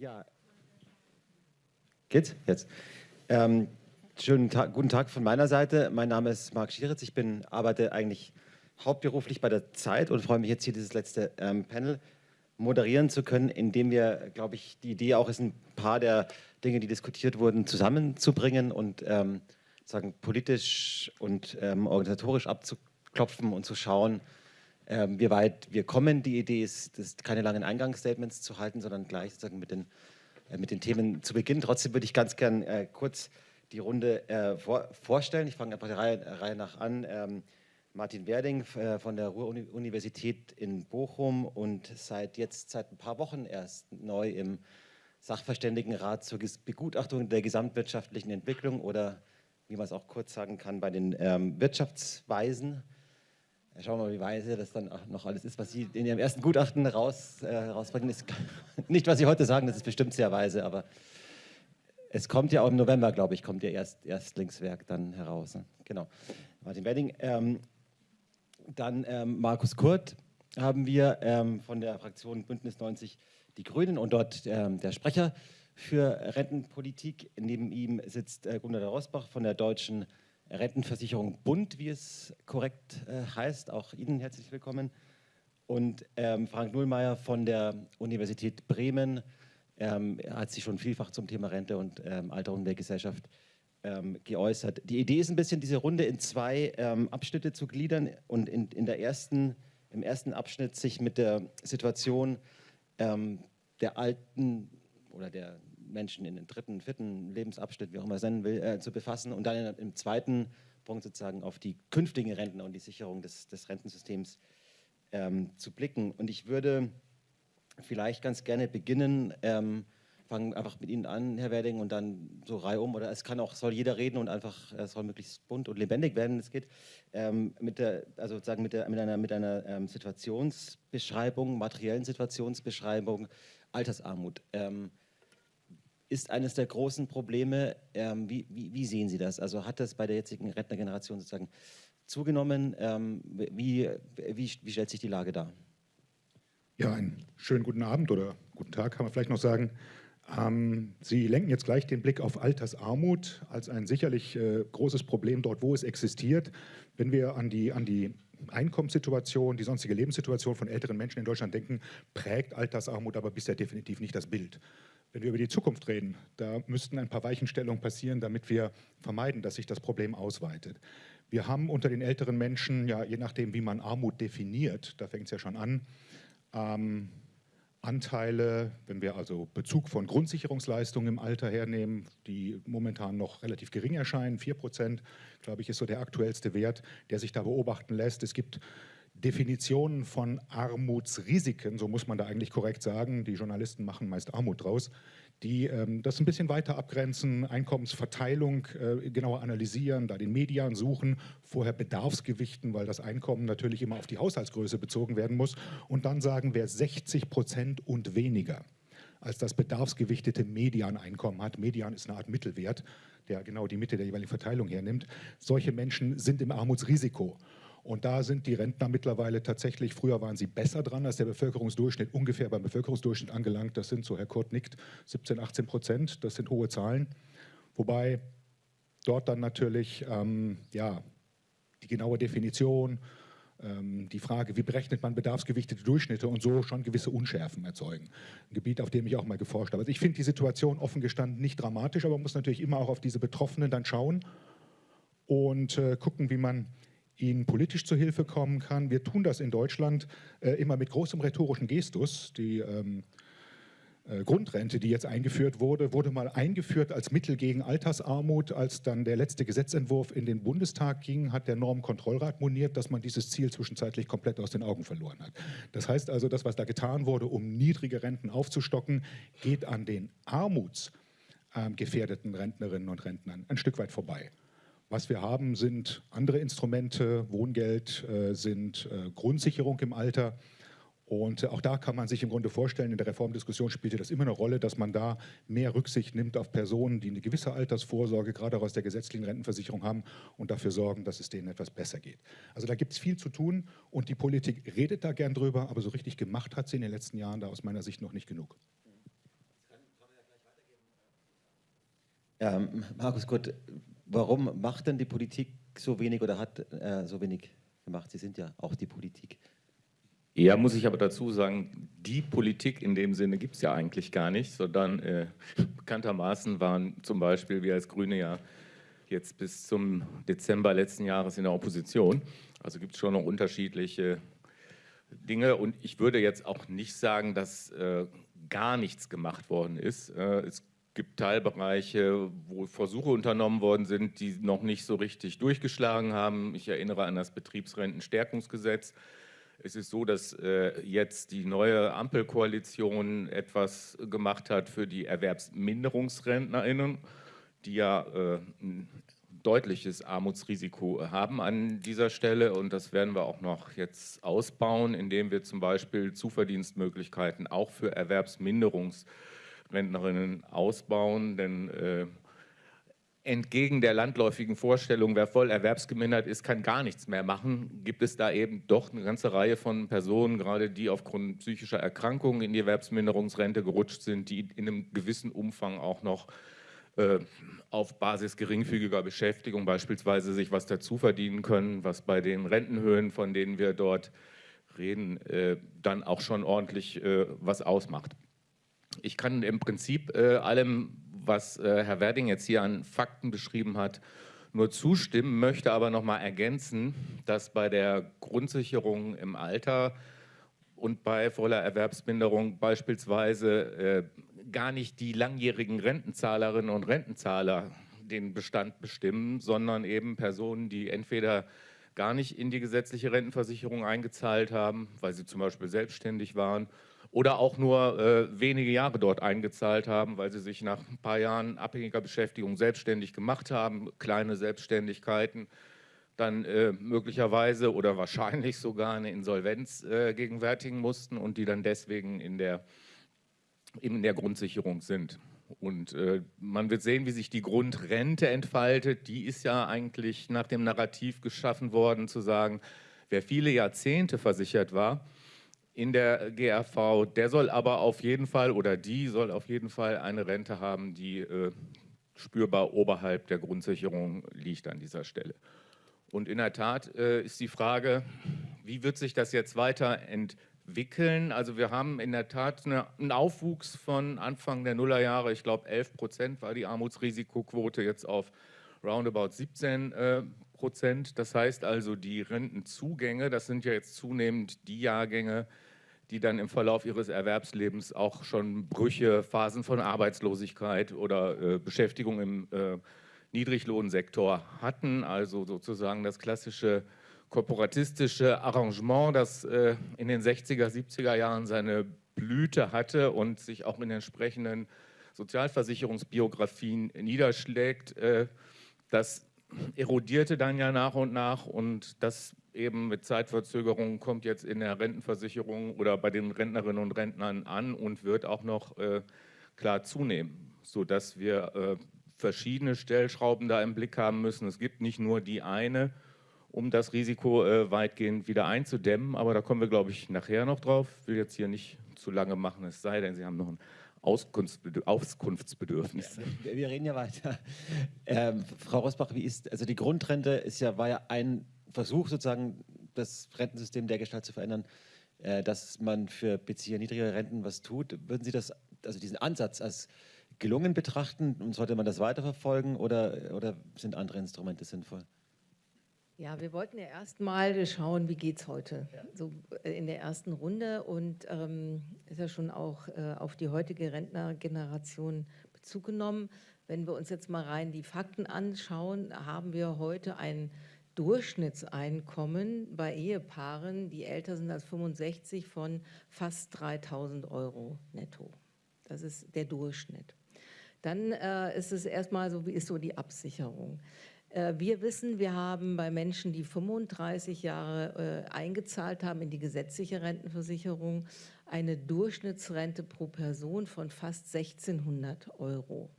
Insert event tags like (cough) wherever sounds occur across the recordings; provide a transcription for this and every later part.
Ja. Geht's? Jetzt. Ähm, schönen Tag, guten Tag von meiner Seite. Mein Name ist Marc Schieritz. Ich bin, arbeite eigentlich hauptberuflich bei der Zeit und freue mich jetzt hier dieses letzte ähm, Panel moderieren zu können, indem wir, glaube ich, die Idee auch ist, ein paar der Dinge, die diskutiert wurden, zusammenzubringen und ähm, sagen, politisch und ähm, organisatorisch abzuklopfen und zu schauen, ähm, wie weit wir kommen. Die Idee ist, das keine langen Eingangsstatements zu halten, sondern gleich sozusagen mit den, äh, mit den Themen zu beginnen. Trotzdem würde ich ganz gern äh, kurz die Runde äh, vor, vorstellen. Ich fange einfach der Reihe, Reihe nach an. Ähm, Martin Werding äh, von der Ruhr-Universität in Bochum und seit jetzt seit ein paar Wochen erst neu im Sachverständigenrat zur Begutachtung der gesamtwirtschaftlichen Entwicklung oder wie man es auch kurz sagen kann, bei den ähm, Wirtschaftsweisen. Schauen wir mal, wie weise das dann noch alles ist, was Sie in Ihrem ersten Gutachten raus, äh, rausbringen. Ist (laughs) nicht, was Sie heute sagen, das ist bestimmt sehr weise, aber es kommt ja auch im November, glaube ich, kommt Ihr Erst, Erstlingswerk dann heraus. Ne? Genau. Martin Wedding. Ähm, dann ähm, Markus Kurt haben wir ähm, von der Fraktion Bündnis 90 Die Grünen und dort ähm, der Sprecher für Rentenpolitik. Neben ihm sitzt äh, Gunnar Rosbach von der Deutschen Rentenversicherung Bund, wie es korrekt äh, heißt. Auch Ihnen herzlich willkommen. Und ähm, Frank Nullmeier von der Universität Bremen ähm, hat sich schon vielfach zum Thema Rente und ähm, Alterung der Gesellschaft ähm, geäußert. Die Idee ist ein bisschen, diese Runde in zwei ähm, Abschnitte zu gliedern und in, in, der ersten, im ersten Abschnitt sich mit der Situation ähm, der alten oder der Menschen in den dritten, vierten Lebensabschnitt, wie auch immer es nennen will, äh, zu befassen und dann im zweiten Punkt sozusagen auf die künftigen Rentner und die Sicherung des, des Rentensystems ähm, zu blicken. Und ich würde vielleicht ganz gerne beginnen, ähm, fangen einfach mit Ihnen an, Herr Werding, und dann so reihum. Oder es kann auch, soll jeder reden und einfach, es soll möglichst bunt und lebendig werden, es geht. Ähm, mit der, also sozusagen mit, der, mit einer, mit einer ähm, Situationsbeschreibung, materiellen Situationsbeschreibung, Altersarmut. Ähm, ist eines der großen Probleme. Ähm, wie, wie, wie, sehen Sie das? Also hat das bei der jetzigen Rentnergeneration sozusagen zugenommen? Ähm, wie, wie, wie stellt sich die Lage dar? Ja, einen schönen guten Abend oder guten Tag kann man vielleicht noch sagen. Ähm, Sie lenken jetzt gleich den Blick auf Altersarmut als ein sicherlich äh, großes Problem dort, wo es existiert. Wenn wir an die, an die Einkommenssituation, die sonstige Lebenssituation von älteren Menschen in Deutschland denken, prägt Altersarmut aber bisher definitiv nicht das Bild. Wenn wir über die Zukunft reden, da müssten ein paar Weichenstellungen passieren, damit wir vermeiden, dass sich das Problem ausweitet. Wir haben unter den älteren Menschen, ja, je nachdem, wie man Armut definiert, da fängt es ja schon an, ähm, Anteile, wenn wir also Bezug von Grundsicherungsleistungen im Alter hernehmen, die momentan noch relativ gering erscheinen, 4 Prozent, glaube ich, ist so der aktuellste Wert, der sich da beobachten lässt. Es gibt Definitionen von Armutsrisiken, so muss man da eigentlich korrekt sagen, die Journalisten machen meist Armut draus, die ähm, das ein bisschen weiter abgrenzen, Einkommensverteilung äh, genauer analysieren, da den Median suchen, vorher Bedarfsgewichten, weil das Einkommen natürlich immer auf die Haushaltsgröße bezogen werden muss und dann sagen, wer 60 Prozent und weniger als das bedarfsgewichtete Medianeinkommen hat. Median ist eine Art Mittelwert, der genau die Mitte der jeweiligen Verteilung hernimmt. Solche Menschen sind im Armutsrisiko. Und da sind die Rentner mittlerweile tatsächlich, früher waren sie besser dran als der Bevölkerungsdurchschnitt, ungefähr beim Bevölkerungsdurchschnitt angelangt. Das sind, so Herr Kurt nickt, 17, 18 Prozent. Das sind hohe Zahlen. Wobei dort dann natürlich ähm, ja, die genaue Definition, ähm, die Frage, wie berechnet man bedarfsgewichtete Durchschnitte und so schon gewisse Unschärfen erzeugen. Ein Gebiet, auf dem ich auch mal geforscht habe. Also ich finde die Situation offen gestanden nicht dramatisch, aber man muss natürlich immer auch auf diese Betroffenen dann schauen und äh, gucken, wie man ihnen politisch zu Hilfe kommen kann. Wir tun das in Deutschland äh, immer mit großem rhetorischen Gestus. Die ähm, äh, Grundrente, die jetzt eingeführt wurde, wurde mal eingeführt als Mittel gegen Altersarmut. Als dann der letzte Gesetzentwurf in den Bundestag ging, hat der Normenkontrollrat moniert, dass man dieses Ziel zwischenzeitlich komplett aus den Augen verloren hat. Das heißt also, das, was da getan wurde, um niedrige Renten aufzustocken, geht an den armutsgefährdeten Rentnerinnen und Rentnern ein Stück weit vorbei. Was wir haben, sind andere Instrumente, Wohngeld, äh, sind äh, Grundsicherung im Alter. Und auch da kann man sich im Grunde vorstellen, in der Reformdiskussion spielte das immer eine Rolle, dass man da mehr Rücksicht nimmt auf Personen, die eine gewisse Altersvorsorge gerade auch aus der gesetzlichen Rentenversicherung haben und dafür sorgen, dass es denen etwas besser geht. Also da gibt es viel zu tun und die Politik redet da gern drüber, aber so richtig gemacht hat sie in den letzten Jahren da aus meiner Sicht noch nicht genug. Ähm, Markus Gott, warum macht denn die Politik so wenig oder hat äh, so wenig gemacht? Sie sind ja auch die Politik. Ja, muss ich aber dazu sagen, die Politik in dem Sinne gibt es ja eigentlich gar nicht, sondern äh, bekanntermaßen waren zum Beispiel wir als Grüne ja jetzt bis zum Dezember letzten Jahres in der Opposition. Also gibt es schon noch unterschiedliche Dinge und ich würde jetzt auch nicht sagen, dass äh, gar nichts gemacht worden ist. Äh, es gibt Teilbereiche, wo Versuche unternommen worden sind, die noch nicht so richtig durchgeschlagen haben. Ich erinnere an das Betriebsrentenstärkungsgesetz. Es ist so, dass äh, jetzt die neue Ampelkoalition etwas gemacht hat für die ErwerbsminderungsrentnerInnen, die ja äh, ein deutliches Armutsrisiko haben an dieser Stelle und das werden wir auch noch jetzt ausbauen, indem wir zum Beispiel Zuverdienstmöglichkeiten auch für Erwerbsminderungsrentnerinnen ausbauen, denn äh, entgegen der landläufigen Vorstellung, wer voll erwerbsgemindert ist, kann gar nichts mehr machen, gibt es da eben doch eine ganze Reihe von Personen, gerade die aufgrund psychischer Erkrankungen in die Erwerbsminderungsrente gerutscht sind, die in einem gewissen Umfang auch noch äh, auf Basis geringfügiger Beschäftigung beispielsweise sich was dazu verdienen können, was bei den Rentenhöhen, von denen wir dort reden, äh, dann auch schon ordentlich äh, was ausmacht. Ich kann im Prinzip allem was äh, Herr Werding jetzt hier an Fakten beschrieben hat, nur zustimmen, möchte aber noch mal ergänzen, dass bei der Grundsicherung im Alter und bei voller Erwerbsminderung beispielsweise äh, gar nicht die langjährigen Rentenzahlerinnen und Rentenzahler den Bestand bestimmen, sondern eben Personen, die entweder gar nicht in die gesetzliche Rentenversicherung eingezahlt haben, weil sie zum Beispiel selbstständig waren oder auch nur äh, wenige Jahre dort eingezahlt haben, weil sie sich nach ein paar Jahren abhängiger Beschäftigung selbstständig gemacht haben, kleine Selbstständigkeiten, dann äh, möglicherweise oder wahrscheinlich sogar eine Insolvenz äh, gegenwärtigen mussten und die dann deswegen in der, in der Grundsicherung sind. Und äh, man wird sehen, wie sich die Grundrente entfaltet. Die ist ja eigentlich nach dem Narrativ geschaffen worden, zu sagen, wer viele Jahrzehnte versichert war, in der GRV, der soll aber auf jeden Fall oder die soll auf jeden Fall eine Rente haben, die äh, spürbar oberhalb der Grundsicherung liegt an dieser Stelle. Und in der Tat äh, ist die Frage, wie wird sich das jetzt weiterentwickeln? Also wir haben in der Tat eine, einen Aufwuchs von Anfang der Nullerjahre, ich glaube 11 Prozent war die Armutsrisikoquote jetzt auf roundabout 17 äh, Prozent. Das heißt also, die Rentenzugänge, das sind ja jetzt zunehmend die Jahrgänge, die dann im Verlauf ihres Erwerbslebens auch schon Brüche, Phasen von Arbeitslosigkeit oder äh, Beschäftigung im äh, Niedriglohnsektor hatten, also sozusagen das klassische korporatistische Arrangement, das äh, in den 60er, 70er Jahren seine Blüte hatte und sich auch in entsprechenden Sozialversicherungsbiografien niederschlägt, äh, das erodierte dann ja nach und nach und das eben mit Zeitverzögerung kommt jetzt in der Rentenversicherung oder bei den Rentnerinnen und Rentnern an und wird auch noch äh, klar zunehmen, sodass wir äh, verschiedene Stellschrauben da im Blick haben müssen. Es gibt nicht nur die eine, um das Risiko äh, weitgehend wieder einzudämmen, aber da kommen wir, glaube ich, nachher noch drauf. Ich will jetzt hier nicht zu lange machen, es sei denn, Sie haben noch ein Auskunftsbedürfnis. Ja, wir reden ja weiter. Ähm, Frau Rosbach, wie ist, also die Grundrente ist ja, war ja ein Versuch, sozusagen das Rentensystem der Gestalt zu verändern, äh, dass man für Bezieher niedriger Renten was tut. Würden Sie das, also diesen Ansatz als gelungen betrachten und sollte man das weiterverfolgen oder, oder sind andere Instrumente sinnvoll? Ja, wir wollten ja erstmal schauen, wie geht es heute, ja. so äh, in der ersten Runde und ähm, ist ja schon auch äh, auf die heutige Rentnergeneration Bezug genommen. Wenn wir uns jetzt mal rein die Fakten anschauen, haben wir heute ein Durchschnittseinkommen bei Ehepaaren, die älter sind als 65, von fast 3.000 Euro netto. Das ist der Durchschnitt. Dann äh, ist es erstmal so, wie ist so die Absicherung? Äh, wir wissen, wir haben bei Menschen, die 35 Jahre äh, eingezahlt haben in die gesetzliche Rentenversicherung, eine Durchschnittsrente pro Person von fast 1600 Euro.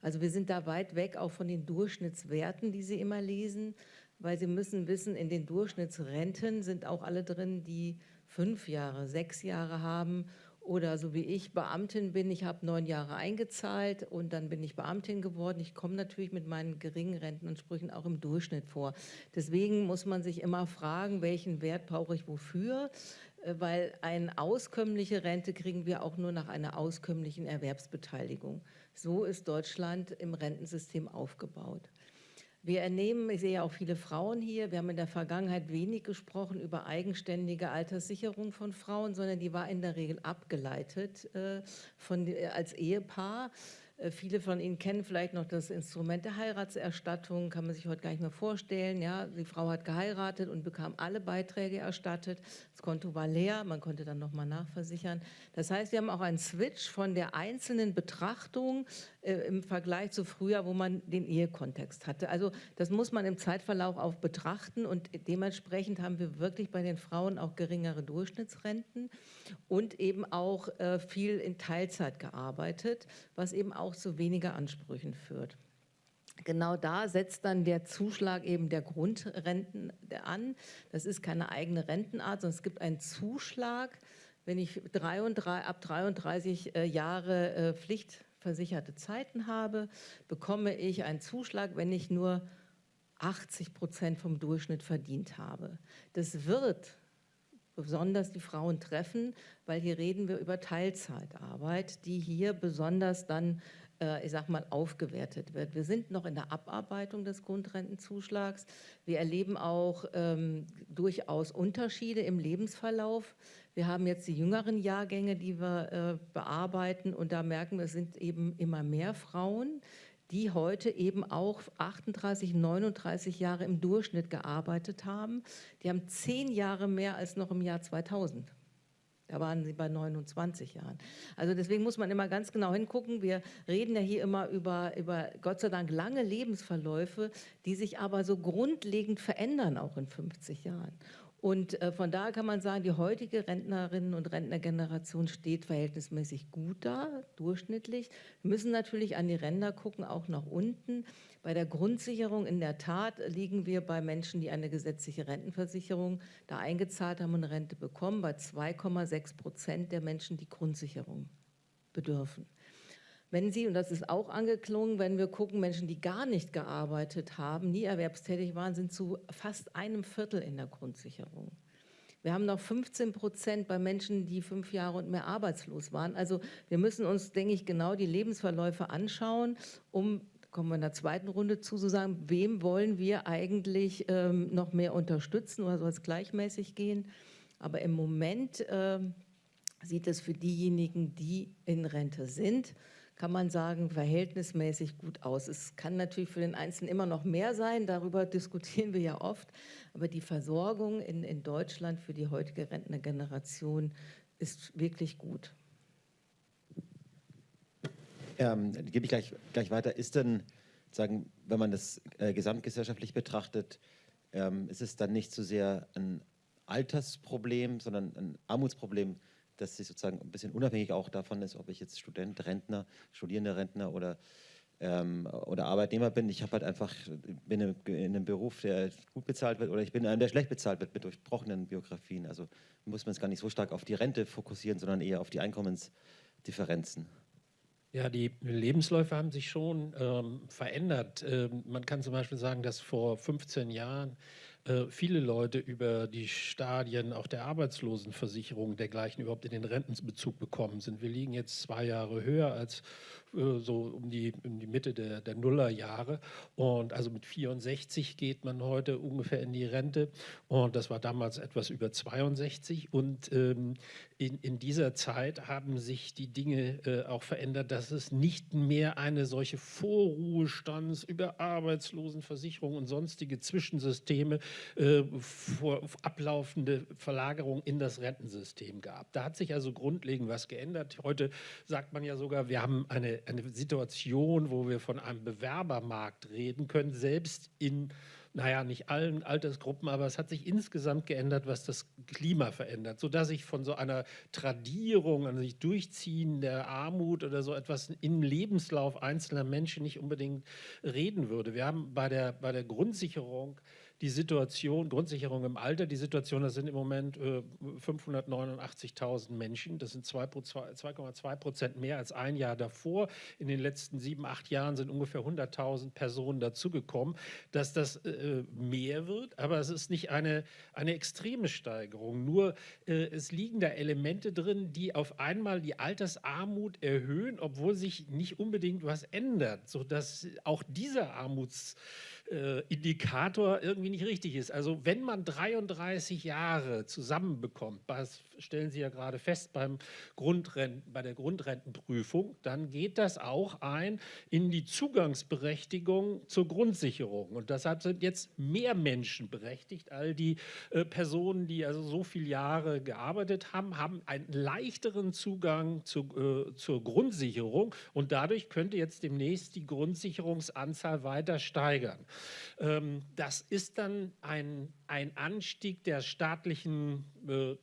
Also wir sind da weit weg auch von den Durchschnittswerten, die Sie immer lesen, weil Sie müssen wissen, in den Durchschnittsrenten sind auch alle drin, die fünf Jahre, sechs Jahre haben oder so wie ich Beamtin bin, ich habe neun Jahre eingezahlt und dann bin ich Beamtin geworden. Ich komme natürlich mit meinen geringen Rentenansprüchen auch im Durchschnitt vor. Deswegen muss man sich immer fragen, welchen Wert brauche ich wofür, äh, weil eine auskömmliche Rente kriegen wir auch nur nach einer auskömmlichen Erwerbsbeteiligung. So ist Deutschland im Rentensystem aufgebaut. Wir ernehmen, ich sehe ja auch viele Frauen hier, wir haben in der Vergangenheit wenig gesprochen über eigenständige Alterssicherung von Frauen, sondern die war in der Regel abgeleitet äh, von, äh, als Ehepaar. Äh, viele von Ihnen kennen vielleicht noch das Instrument der Heiratserstattung, kann man sich heute gar nicht mehr vorstellen. Ja, die Frau hat geheiratet und bekam alle Beiträge erstattet. Das Konto war leer, man konnte dann nochmal nachversichern. Das heißt, wir haben auch einen Switch von der einzelnen Betrachtung im Vergleich zu früher, wo man den Ehekontext hatte. Also das muss man im Zeitverlauf auch betrachten und dementsprechend haben wir wirklich bei den Frauen auch geringere Durchschnittsrenten und eben auch äh, viel in Teilzeit gearbeitet, was eben auch zu weniger Ansprüchen führt. Genau da setzt dann der Zuschlag eben der Grundrenten an. Das ist keine eigene Rentenart, sondern es gibt einen Zuschlag, wenn ich 33, ab 33 äh, Jahre äh, pflichtversicherte Zeiten habe, bekomme ich einen Zuschlag, wenn ich nur 80 Prozent vom Durchschnitt verdient habe. Das wird besonders die Frauen treffen, weil hier reden wir über Teilzeitarbeit, die hier besonders dann, äh, ich sag mal, aufgewertet wird. Wir sind noch in der Abarbeitung des Grundrentenzuschlags. Wir erleben auch ähm, durchaus Unterschiede im Lebensverlauf. Wir haben jetzt die jüngeren Jahrgänge, die wir äh, bearbeiten und da merken wir, es sind eben immer mehr Frauen, die heute eben auch 38, 39 Jahre im Durchschnitt gearbeitet haben. Die haben zehn Jahre mehr als noch im Jahr 2000. Da waren sie bei 29 Jahren. Also deswegen muss man immer ganz genau hingucken. Wir reden ja hier immer über, über Gott sei Dank lange Lebensverläufe, die sich aber so grundlegend verändern, auch in 50 Jahren. Und äh, von daher kann man sagen, die heutige Rentnerinnen- und Rentnergeneration steht verhältnismäßig gut da, durchschnittlich. Wir müssen natürlich an die Ränder gucken, auch nach unten. Bei der Grundsicherung in der Tat liegen wir bei Menschen, die eine gesetzliche Rentenversicherung da eingezahlt haben und Rente bekommen, bei 2,6 Prozent der Menschen, die Grundsicherung bedürfen. Wenn Sie, und das ist auch angeklungen, wenn wir gucken, Menschen, die gar nicht gearbeitet haben, nie erwerbstätig waren, sind zu fast einem Viertel in der Grundsicherung. Wir haben noch 15 Prozent bei Menschen, die fünf Jahre und mehr arbeitslos waren. Also wir müssen uns, denke ich, genau die Lebensverläufe anschauen, um kommen wir in der zweiten Runde zu, zu sagen, wem wollen wir eigentlich ähm, noch mehr unterstützen oder soll es gleichmäßig gehen? Aber im Moment ähm, sieht es für diejenigen, die in Rente sind, kann man sagen, verhältnismäßig gut aus. Es kann natürlich für den Einzelnen immer noch mehr sein, darüber (laughs) diskutieren wir ja oft, aber die Versorgung in, in Deutschland für die heutige Rentnergeneration ist wirklich gut. Ähm, gebe ich gleich, gleich weiter. Ist denn, sagen, wenn man das äh, gesamtgesellschaftlich betrachtet, ähm, ist es dann nicht so sehr ein Altersproblem, sondern ein Armutsproblem, dass sie sozusagen ein bisschen unabhängig auch davon ist, ob ich jetzt Student, Rentner, studierender Rentner oder, ähm, oder Arbeitnehmer bin. Ich habe halt einfach, bin in einem Beruf, der gut bezahlt wird oder ich bin in einem, der schlecht bezahlt wird mit durchbrochenen Biografien. Also muss man es gar nicht so stark auf die Rente fokussieren, sondern eher auf die Einkommensdifferenzen. Ja, die Lebensläufe haben sich schon ähm, verändert. Ähm, man kann zum Beispiel sagen, dass vor 15 Jahren äh, viele Leute über die Stadien auch der Arbeitslosenversicherung dergleichen überhaupt in den Rentenbezug bekommen sind. Wir liegen jetzt zwei Jahre höher als äh, so um die, um die Mitte der, der Nullerjahre. Und also mit 64 geht man heute ungefähr in die Rente. Und das war damals etwas über 62. Und ähm, in, in dieser Zeit haben sich die Dinge äh, auch verändert, dass es nicht mehr eine solche Vorruhestands über Arbeitslosenversicherung und sonstige Zwischensysteme äh, vor, ablaufende Verlagerung in das Rentensystem gab. Da hat sich also grundlegend was geändert. Heute sagt man ja sogar, wir haben eine eine Situation, wo wir von einem Bewerbermarkt reden können, selbst in, naja, nicht allen Altersgruppen, aber es hat sich insgesamt geändert, was das Klima verändert, sodass ich von so einer Tradierung, an sich durchziehen der Armut oder so etwas im Lebenslauf einzelner Menschen nicht unbedingt reden würde. Wir haben bei der, bei der Grundsicherung die Situation, Grundsicherung im Alter, die Situation, das sind im Moment äh, 589.000 Menschen, das sind 2,2 Prozent mehr als ein Jahr davor. In den letzten sieben, acht Jahren sind ungefähr 100.000 Personen dazugekommen, dass das äh, mehr wird, aber es ist nicht eine, eine extreme Steigerung, nur äh, es liegen da Elemente drin, die auf einmal die Altersarmut erhöhen, obwohl sich nicht unbedingt was ändert, sodass auch dieser Armuts äh, Indikator irgendwie nicht richtig ist. Also wenn man 33 Jahre zusammenbekommt, das stellen Sie ja gerade fest beim Grundrenten, bei der Grundrentenprüfung, dann geht das auch ein in die Zugangsberechtigung zur Grundsicherung. Und deshalb sind jetzt mehr Menschen berechtigt. All die äh, Personen, die also so viele Jahre gearbeitet haben, haben einen leichteren Zugang zu, äh, zur Grundsicherung und dadurch könnte jetzt demnächst die Grundsicherungsanzahl weiter steigern. Ähm, das ist dann ein, ein Anstieg der staatlichen äh,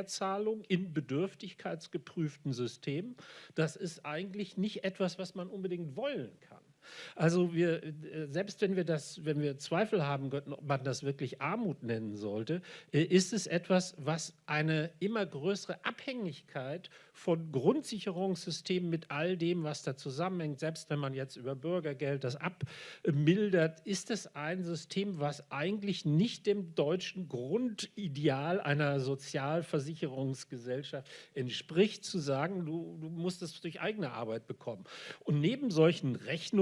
Transferzahlung in bedürftigkeitsgeprüften Systemen. Das ist eigentlich nicht etwas, was man unbedingt wollen kann. Also wir, äh, selbst wenn wir das, wenn wir Zweifel haben könnten, ob man das wirklich Armut nennen sollte, äh, ist es etwas, was eine immer größere Abhängigkeit von Grundsicherungssystemen mit all dem, was da zusammenhängt, selbst wenn man jetzt über Bürgergeld das abmildert, ist es ein System, was eigentlich nicht dem deutschen Grundideal einer Sozialversicherungsgesellschaft entspricht, zu sagen, du, du musst es durch eigene Arbeit bekommen. Und neben solchen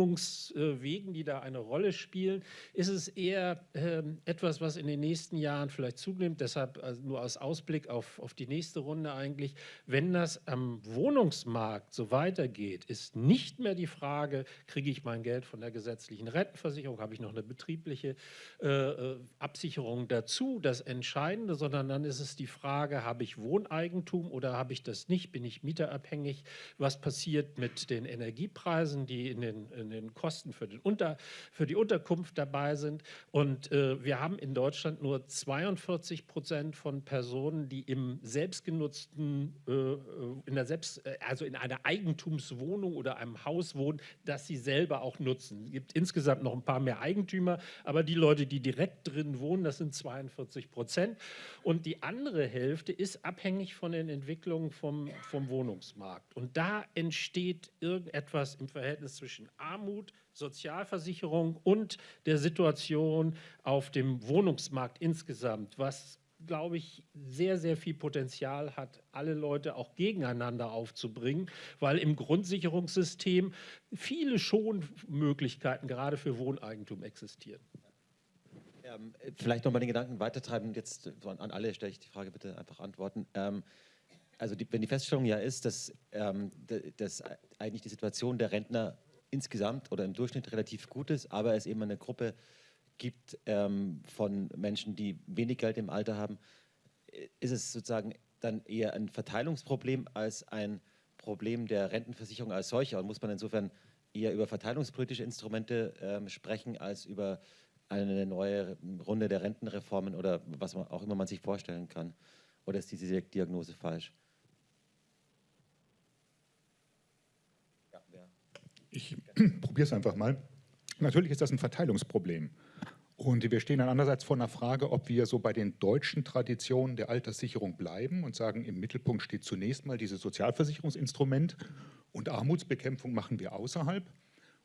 Rechnungswegen, die da eine Rolle spielen, ist es eher äh, etwas, was in den nächsten Jahren vielleicht zunimmt, deshalb also nur als Ausblick auf, auf die nächste Runde eigentlich, wenn das am Wohnungsmarkt so weitergeht, ist nicht mehr die Frage, kriege ich mein Geld von der gesetzlichen Rentenversicherung, habe ich noch eine betriebliche äh, äh, Absicherung dazu, das Entscheidende, sondern dann ist es die Frage, habe ich Wohneigentum oder habe ich das nicht, bin ich mieterabhängig, was passiert mit den Energiepreisen, die in den, in den Kosten für, den Unter, für die Unterkunft dabei sind und äh, wir haben in Deutschland nur 42 Prozent von Personen, die im selbstgenutzten äh, äh in der Selbst, äh, also in einer Eigentumswohnung oder einem Haus wohnen, das sie selber auch nutzen. Es gibt insgesamt noch ein paar mehr Eigentümer, aber die Leute, die direkt drin wohnen, das sind 42 Prozent. Und die andere Hälfte ist abhängig von den Entwicklungen vom, vom Wohnungsmarkt. Und da entsteht irgendetwas im Verhältnis zwischen Armut, Sozialversicherung und der Situation auf dem Wohnungsmarkt insgesamt, was glaube ich, sehr, sehr viel Potenzial hat, alle Leute auch gegeneinander aufzubringen, weil im Grundsicherungssystem viele Schonmöglichkeiten gerade für Wohneigentum existieren. Ähm, vielleicht noch mal den Gedanken weitertreiben. Jetzt an alle stelle ich die Frage bitte einfach antworten. Ähm, also die, wenn die Feststellung ja ist, dass, ähm, dass eigentlich die Situation der Rentner insgesamt oder im Durchschnitt relativ gut ist, aber es eben eine Gruppe gibt ähm, von Menschen, die wenig Geld im Alter haben, ist es sozusagen dann eher ein Verteilungsproblem als ein Problem der Rentenversicherung als solcher. Und muss man insofern eher über verteilungspolitische Instrumente ähm, sprechen, als über eine neue Runde der Rentenreformen oder was man auch immer man sich vorstellen kann. Oder ist diese Diagnose falsch? Ich (clears throat) probiere es einfach mal. Natürlich ist das ein Verteilungsproblem. Und wir stehen dann andererseits vor einer Frage, ob wir so bei den deutschen Traditionen der Alterssicherung bleiben und sagen, im Mittelpunkt steht zunächst mal dieses Sozialversicherungsinstrument und Armutsbekämpfung machen wir außerhalb.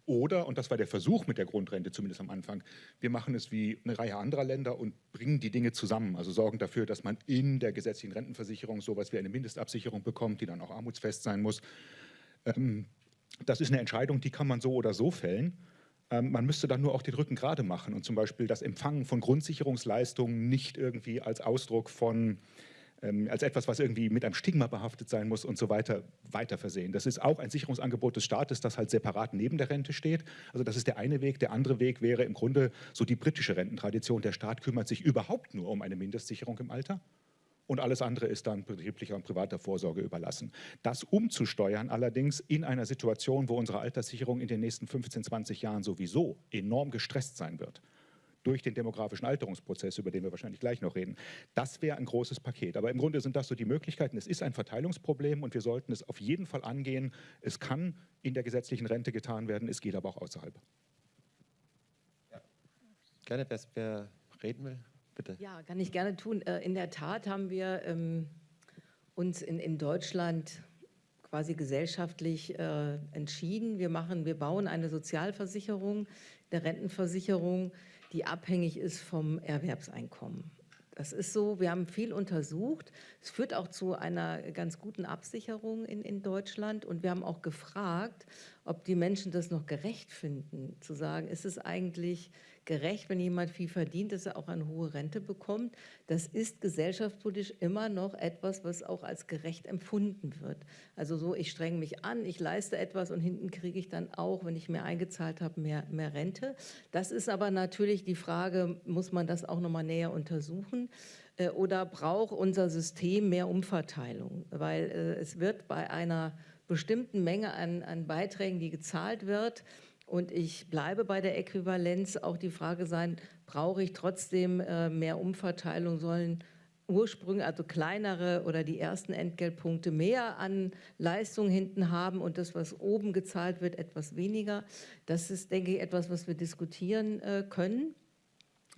Oder, und das war der Versuch mit der Grundrente, zumindest am Anfang, wir machen es wie eine Reihe anderer Länder und bringen die Dinge zusammen. Also sorgen dafür, dass man in der gesetzlichen Rentenversicherung sowas wie eine Mindestabsicherung bekommt, die dann auch armutsfest sein muss. Ähm, das ist eine Entscheidung, die kann man so oder so fällen. Ähm, man müsste dann nur auch den Rücken gerade machen und zum Beispiel das Empfangen von Grundsicherungsleistungen nicht irgendwie als Ausdruck von ähm, als etwas, was irgendwie mit einem Stigma behaftet sein muss und so weiter, weiter versehen. Das ist auch ein Sicherungsangebot des Staates, das halt separat neben der Rente steht. Also das ist der eine Weg. Der andere Weg wäre im Grunde so die britische Rententradition. Der Staat kümmert sich überhaupt nur um eine Mindestsicherung im Alter und alles andere ist dann betrieblicher und privater Vorsorge überlassen. Das umzusteuern allerdings in einer Situation, wo unsere Alterssicherung in den nächsten 15, 20 Jahren sowieso enorm gestresst sein wird, durch den demografischen Alterungsprozess, über den wir wahrscheinlich gleich noch reden. Das wäre ein großes Paket. Aber im Grunde sind das so die Möglichkeiten. Es ist ein Verteilungsproblem und wir sollten es auf jeden Fall angehen. Es kann in der gesetzlichen Rente getan werden, es geht aber auch außerhalb. Ja. Gerne, wer reden will? Bitte. Ja, kann ich gerne tun. Äh, in der Tat haben wir ähm, uns in, in Deutschland quasi gesellschaftlich äh, entschieden. Wir, machen, wir bauen eine Sozialversicherung, der Rentenversicherung, die abhängig ist vom Erwerbseinkommen. Das ist so, wir haben viel untersucht. Es führt auch zu einer ganz guten Absicherung in, in Deutschland. Und wir haben auch gefragt, ob die Menschen das noch gerecht finden, zu sagen, ist es eigentlich gerecht, wenn jemand viel verdient, dass er auch eine hohe Rente bekommt. Das ist gesellschaftspolitisch immer noch etwas, was auch als gerecht empfunden wird. Also so, ich strenge mich an, ich leiste etwas und hinten kriege ich dann auch, wenn ich mehr eingezahlt habe, mehr, mehr Rente. Das ist aber natürlich die Frage, muss man das auch noch mal näher untersuchen? Äh, oder braucht unser System mehr Umverteilung? Weil äh, es wird bei einer bestimmten Menge an, an Beiträgen, die gezahlt wird, und ich bleibe bei der Äquivalenz, auch die Frage sein, brauche ich trotzdem äh, mehr Umverteilung, sollen Ursprünge, also kleinere oder die ersten Entgeltpunkte mehr an Leistung hinten haben und das, was oben gezahlt wird, etwas weniger. Das ist, denke ich, etwas, was wir diskutieren äh, können.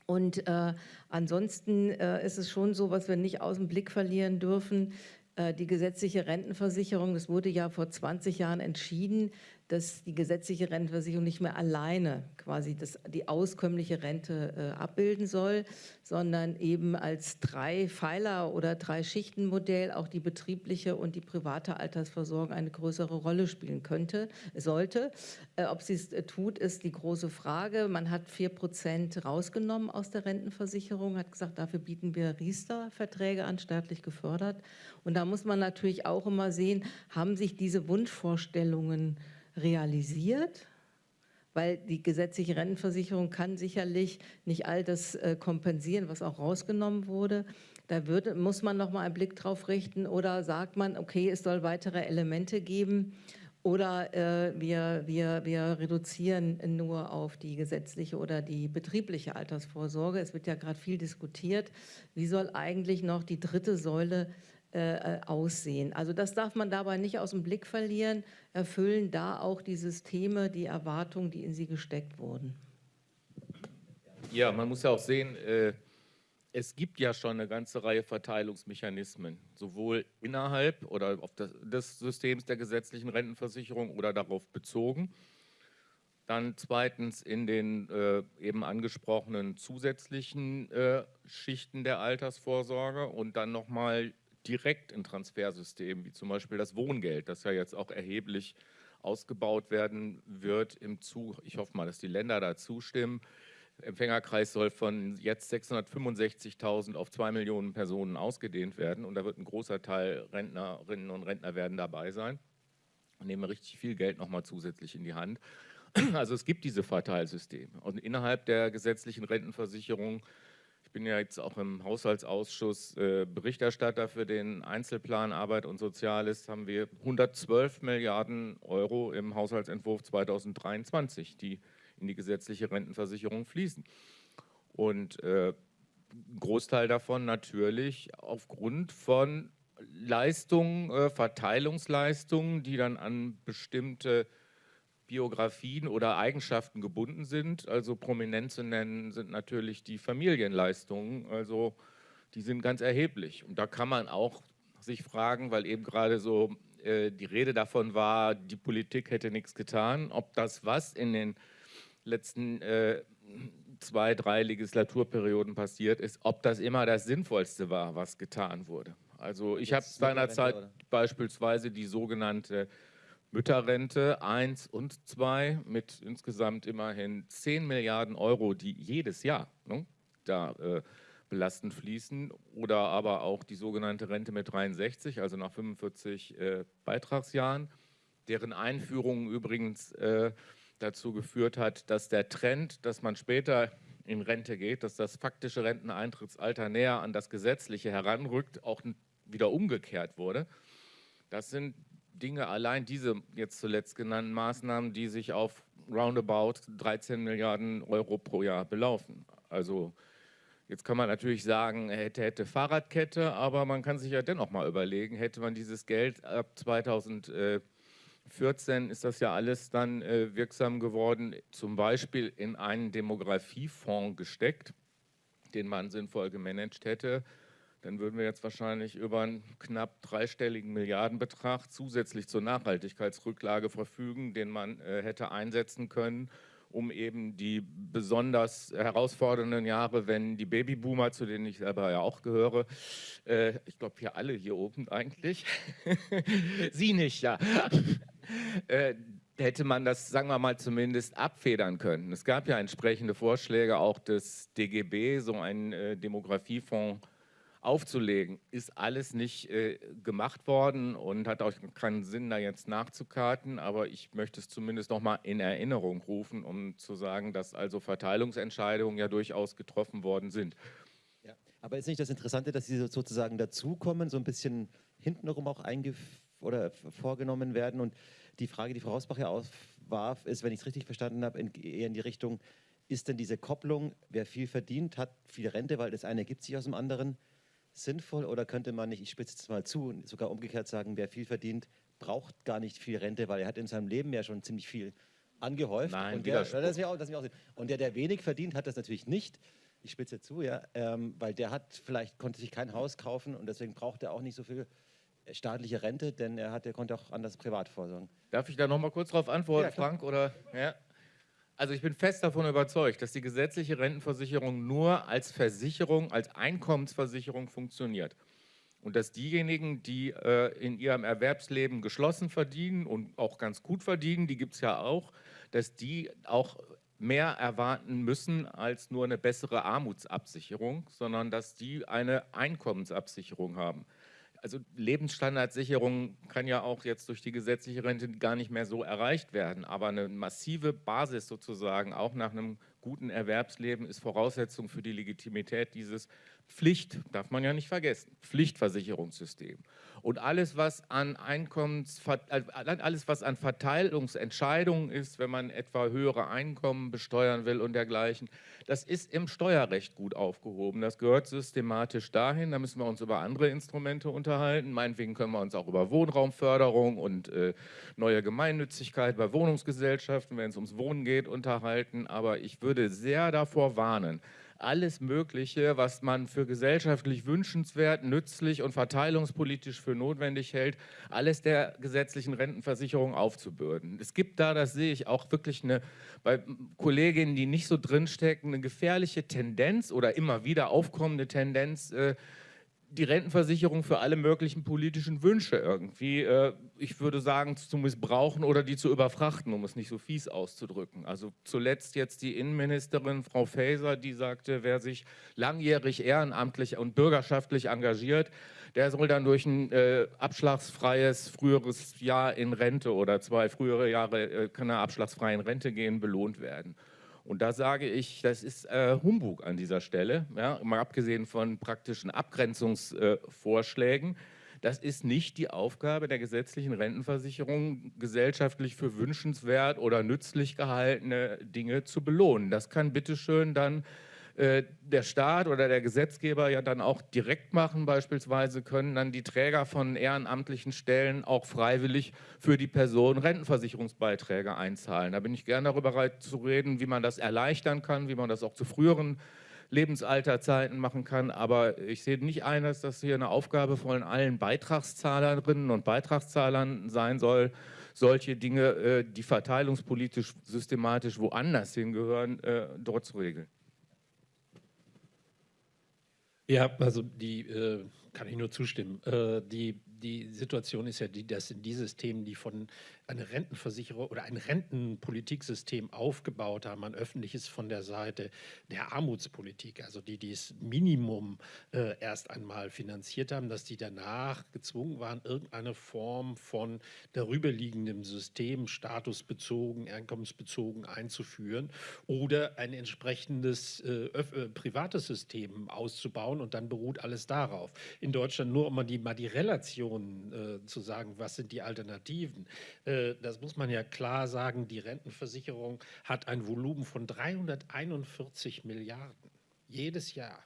Und äh, ansonsten äh, ist es schon so, was wir nicht aus dem Blick verlieren dürfen, äh, die gesetzliche Rentenversicherung, das wurde ja vor 20 Jahren entschieden, dass die gesetzliche Rentenversicherung nicht mehr alleine quasi das, die auskömmliche Rente äh, abbilden soll, sondern eben als drei Pfeiler oder drei Schichtenmodell auch die betriebliche und die private Altersversorgung eine größere Rolle spielen könnte, sollte. Äh, ob sie es äh, tut, ist die große Frage. Man hat vier Prozent rausgenommen aus der Rentenversicherung, hat gesagt, dafür bieten wir Riester-Verträge an, staatlich gefördert. Und da muss man natürlich auch immer sehen, haben sich diese Wunschvorstellungen realisiert, weil die gesetzliche Rentenversicherung kann sicherlich nicht all das äh, kompensieren, was auch rausgenommen wurde. Da wird, muss man noch mal einen Blick drauf richten oder sagt man, okay, es soll weitere Elemente geben oder äh, wir, wir, wir reduzieren nur auf die gesetzliche oder die betriebliche Altersvorsorge. Es wird ja gerade viel diskutiert, wie soll eigentlich noch die dritte Säule äh, aussehen. Also das darf man dabei nicht aus dem Blick verlieren, erfüllen da auch die Systeme die Erwartungen, die in sie gesteckt wurden. Ja, man muss ja auch sehen, äh, es gibt ja schon eine ganze Reihe Verteilungsmechanismen, sowohl innerhalb oder auf das, des Systems der gesetzlichen Rentenversicherung oder darauf bezogen. Dann zweitens in den äh, eben angesprochenen zusätzlichen äh, Schichten der Altersvorsorge und dann nochmal direkt in Transfersystemen, wie zum Beispiel das Wohngeld, das ja jetzt auch erheblich ausgebaut werden wird im Zug. Ich hoffe mal, dass die Länder da zustimmen. Der Empfängerkreis soll von jetzt 665.000 auf 2 Millionen Personen ausgedehnt werden und da wird ein großer Teil Rentnerinnen und Rentner werden dabei sein und nehmen richtig viel Geld nochmal zusätzlich in die Hand. Also es gibt diese Verteilsysteme und innerhalb der gesetzlichen Rentenversicherung bin ja jetzt auch im Haushaltsausschuss äh, Berichterstatter für den Einzelplan Arbeit und Soziales, haben wir 112 Milliarden Euro im Haushaltsentwurf 2023, die in die gesetzliche Rentenversicherung fließen. Und äh, ein Großteil davon natürlich aufgrund von Leistungen, äh, Verteilungsleistungen, die dann an bestimmte Biografien oder Eigenschaften gebunden sind. Also prominent zu nennen sind natürlich die Familienleistungen. Also die sind ganz erheblich. Und da kann man auch sich fragen, weil eben gerade so äh, die Rede davon war, die Politik hätte nichts getan, ob das, was in den letzten äh, zwei, drei Legislaturperioden passiert ist, ob das immer das Sinnvollste war, was getan wurde. Also ich habe seinerzeit beispielsweise die sogenannte Mütterrente 1 und 2 mit insgesamt immerhin 10 Milliarden Euro, die jedes Jahr ne, da äh, belastend fließen. Oder aber auch die sogenannte Rente mit 63, also nach 45 äh, Beitragsjahren, deren Einführung übrigens äh, dazu geführt hat, dass der Trend, dass man später in Rente geht, dass das faktische Renteneintrittsalter näher an das gesetzliche heranrückt, auch wieder umgekehrt wurde. Das sind Dinge, allein diese jetzt zuletzt genannten Maßnahmen, die sich auf roundabout 13 Milliarden Euro pro Jahr belaufen. Also jetzt kann man natürlich sagen, hätte, hätte Fahrradkette, aber man kann sich ja dennoch mal überlegen, hätte man dieses Geld ab 2014 ist das ja alles dann äh, wirksam geworden, zum Beispiel in einen Demografiefonds gesteckt, den man sinnvoll gemanagt hätte, dann würden wir jetzt wahrscheinlich über einen knapp dreistelligen Milliardenbetrag zusätzlich zur Nachhaltigkeitsrücklage verfügen, den man äh, hätte einsetzen können, um eben die besonders herausfordernden Jahre, wenn die Babyboomer, zu denen ich selber ja auch gehöre, äh, ich glaube hier alle hier oben eigentlich, (laughs) Sie nicht, ja, (laughs) äh, hätte man das, sagen wir mal, zumindest abfedern können. Es gab ja entsprechende Vorschläge auch des DGB, so einen äh, Demografiefonds aufzulegen, ist alles nicht äh, gemacht worden und hat auch keinen Sinn, da jetzt nachzukarten. Aber ich möchte es zumindest noch mal in Erinnerung rufen, um zu sagen, dass also Verteilungsentscheidungen ja durchaus getroffen worden sind. Ja, aber ist nicht das Interessante, dass sie sozusagen dazukommen, so ein bisschen hintenrum auch oder vorgenommen werden? Und die Frage, die Frau Hausbach ja aufwarf, ist, wenn ich es richtig verstanden habe, eher in die Richtung, ist denn diese Kopplung, wer viel verdient, hat viel Rente, weil das eine ergibt sich aus dem anderen, sinnvoll oder könnte man nicht, ich spitze es mal zu, sogar umgekehrt sagen, wer viel verdient, braucht gar nicht viel Rente, weil er hat in seinem Leben ja schon ziemlich viel angehäuft. Nein, und der, das auch, das auch und der, der wenig verdient, hat das natürlich nicht. Ich spitze zu, ja, ähm, weil der hat vielleicht konnte sich kein Haus kaufen und deswegen braucht er auch nicht so viel staatliche Rente, denn er hat, er konnte auch anders privat vorsorgen. Darf ich da noch mal kurz darauf antworten, ja, Frank? Oder ja? Also ich bin fest davon überzeugt, dass die gesetzliche Rentenversicherung nur als Versicherung, als Einkommensversicherung funktioniert. Und dass diejenigen, die äh, in ihrem Erwerbsleben geschlossen verdienen und auch ganz gut verdienen, die gibt es ja auch, dass die auch mehr erwarten müssen als nur eine bessere Armutsabsicherung, sondern dass die eine Einkommensabsicherung haben also Lebensstandardsicherung kann ja auch jetzt durch die gesetzliche Rente gar nicht mehr so erreicht werden, aber eine massive Basis sozusagen, auch nach einem guten Erwerbsleben, ist Voraussetzung für die Legitimität dieses Pflicht, darf man ja nicht vergessen, Pflichtversicherungssystem. Und alles, was an Einkommens, äh, alles, was an Verteilungsentscheidungen ist, wenn man etwa höhere Einkommen besteuern will und dergleichen, das ist im Steuerrecht gut aufgehoben. Das gehört systematisch dahin. Da müssen wir uns über andere Instrumente unterhalten. Meinetwegen können wir uns auch über Wohnraumförderung und äh, neue Gemeinnützigkeit bei Wohnungsgesellschaften, wenn es ums Wohnen geht, unterhalten. Aber ich würde sehr davor warnen, alles Mögliche, was man für gesellschaftlich wünschenswert, nützlich und verteilungspolitisch für notwendig hält, alles der gesetzlichen Rentenversicherung aufzubürden. Es gibt da, das sehe ich auch wirklich eine, bei Kolleginnen, die nicht so drinstecken, eine gefährliche Tendenz oder immer wieder aufkommende Tendenz, äh, die Rentenversicherung für alle möglichen politischen Wünsche irgendwie, äh, ich würde sagen, zu missbrauchen oder die zu überfrachten, um es nicht so fies auszudrücken. Also zuletzt jetzt die Innenministerin Frau Faeser, die sagte, wer sich langjährig ehrenamtlich und bürgerschaftlich engagiert, der soll dann durch ein äh, abschlagsfreies früheres Jahr in Rente oder zwei frühere Jahre äh, kann er abschlagsfrei in Rente gehen, belohnt werden. Und da sage ich, das ist äh, Humbug an dieser Stelle, ja, mal abgesehen von praktischen Abgrenzungsvorschlägen. Äh, das ist nicht die Aufgabe der gesetzlichen Rentenversicherung, gesellschaftlich für wünschenswert oder nützlich gehaltene Dinge zu belohnen. Das kann bitteschön dann äh, der Staat oder der Gesetzgeber ja dann auch direkt machen. Beispielsweise können dann die Träger von ehrenamtlichen Stellen auch freiwillig für die Person Rentenversicherungsbeiträge einzahlen. Da bin ich gerne darüber bereit zu reden, wie man das erleichtern kann, wie man das auch zu früheren Lebensalterzeiten machen kann. Aber ich sehe nicht ein, dass das hier eine Aufgabe von allen Beitragszahlerinnen und Beitragszahlern sein soll, solche Dinge, äh, die verteilungspolitisch systematisch woanders hingehören, äh, dort zu regeln. Ja, also die äh, kann ich nur zustimmen. Äh, die, die Situation ist ja die, dass in dieses Themen, die von eine Rentenversicherung oder ein Rentenpolitiksystem aufgebaut haben, ein öffentliches von der Seite der Armutspolitik, also die dieses Minimum äh, erst einmal finanziert haben, dass die danach gezwungen waren, irgendeine Form von darüberliegendem System, statusbezogen, einkommensbezogen einzuführen oder ein entsprechendes äh, äh, privates System auszubauen und dann beruht alles darauf. In Deutschland nur, um mal die, mal die Relationen äh, zu sagen, was sind die Alternativen. Äh, das muss man ja klar sagen, die Rentenversicherung hat ein Volumen von 341 Milliarden jedes Jahr.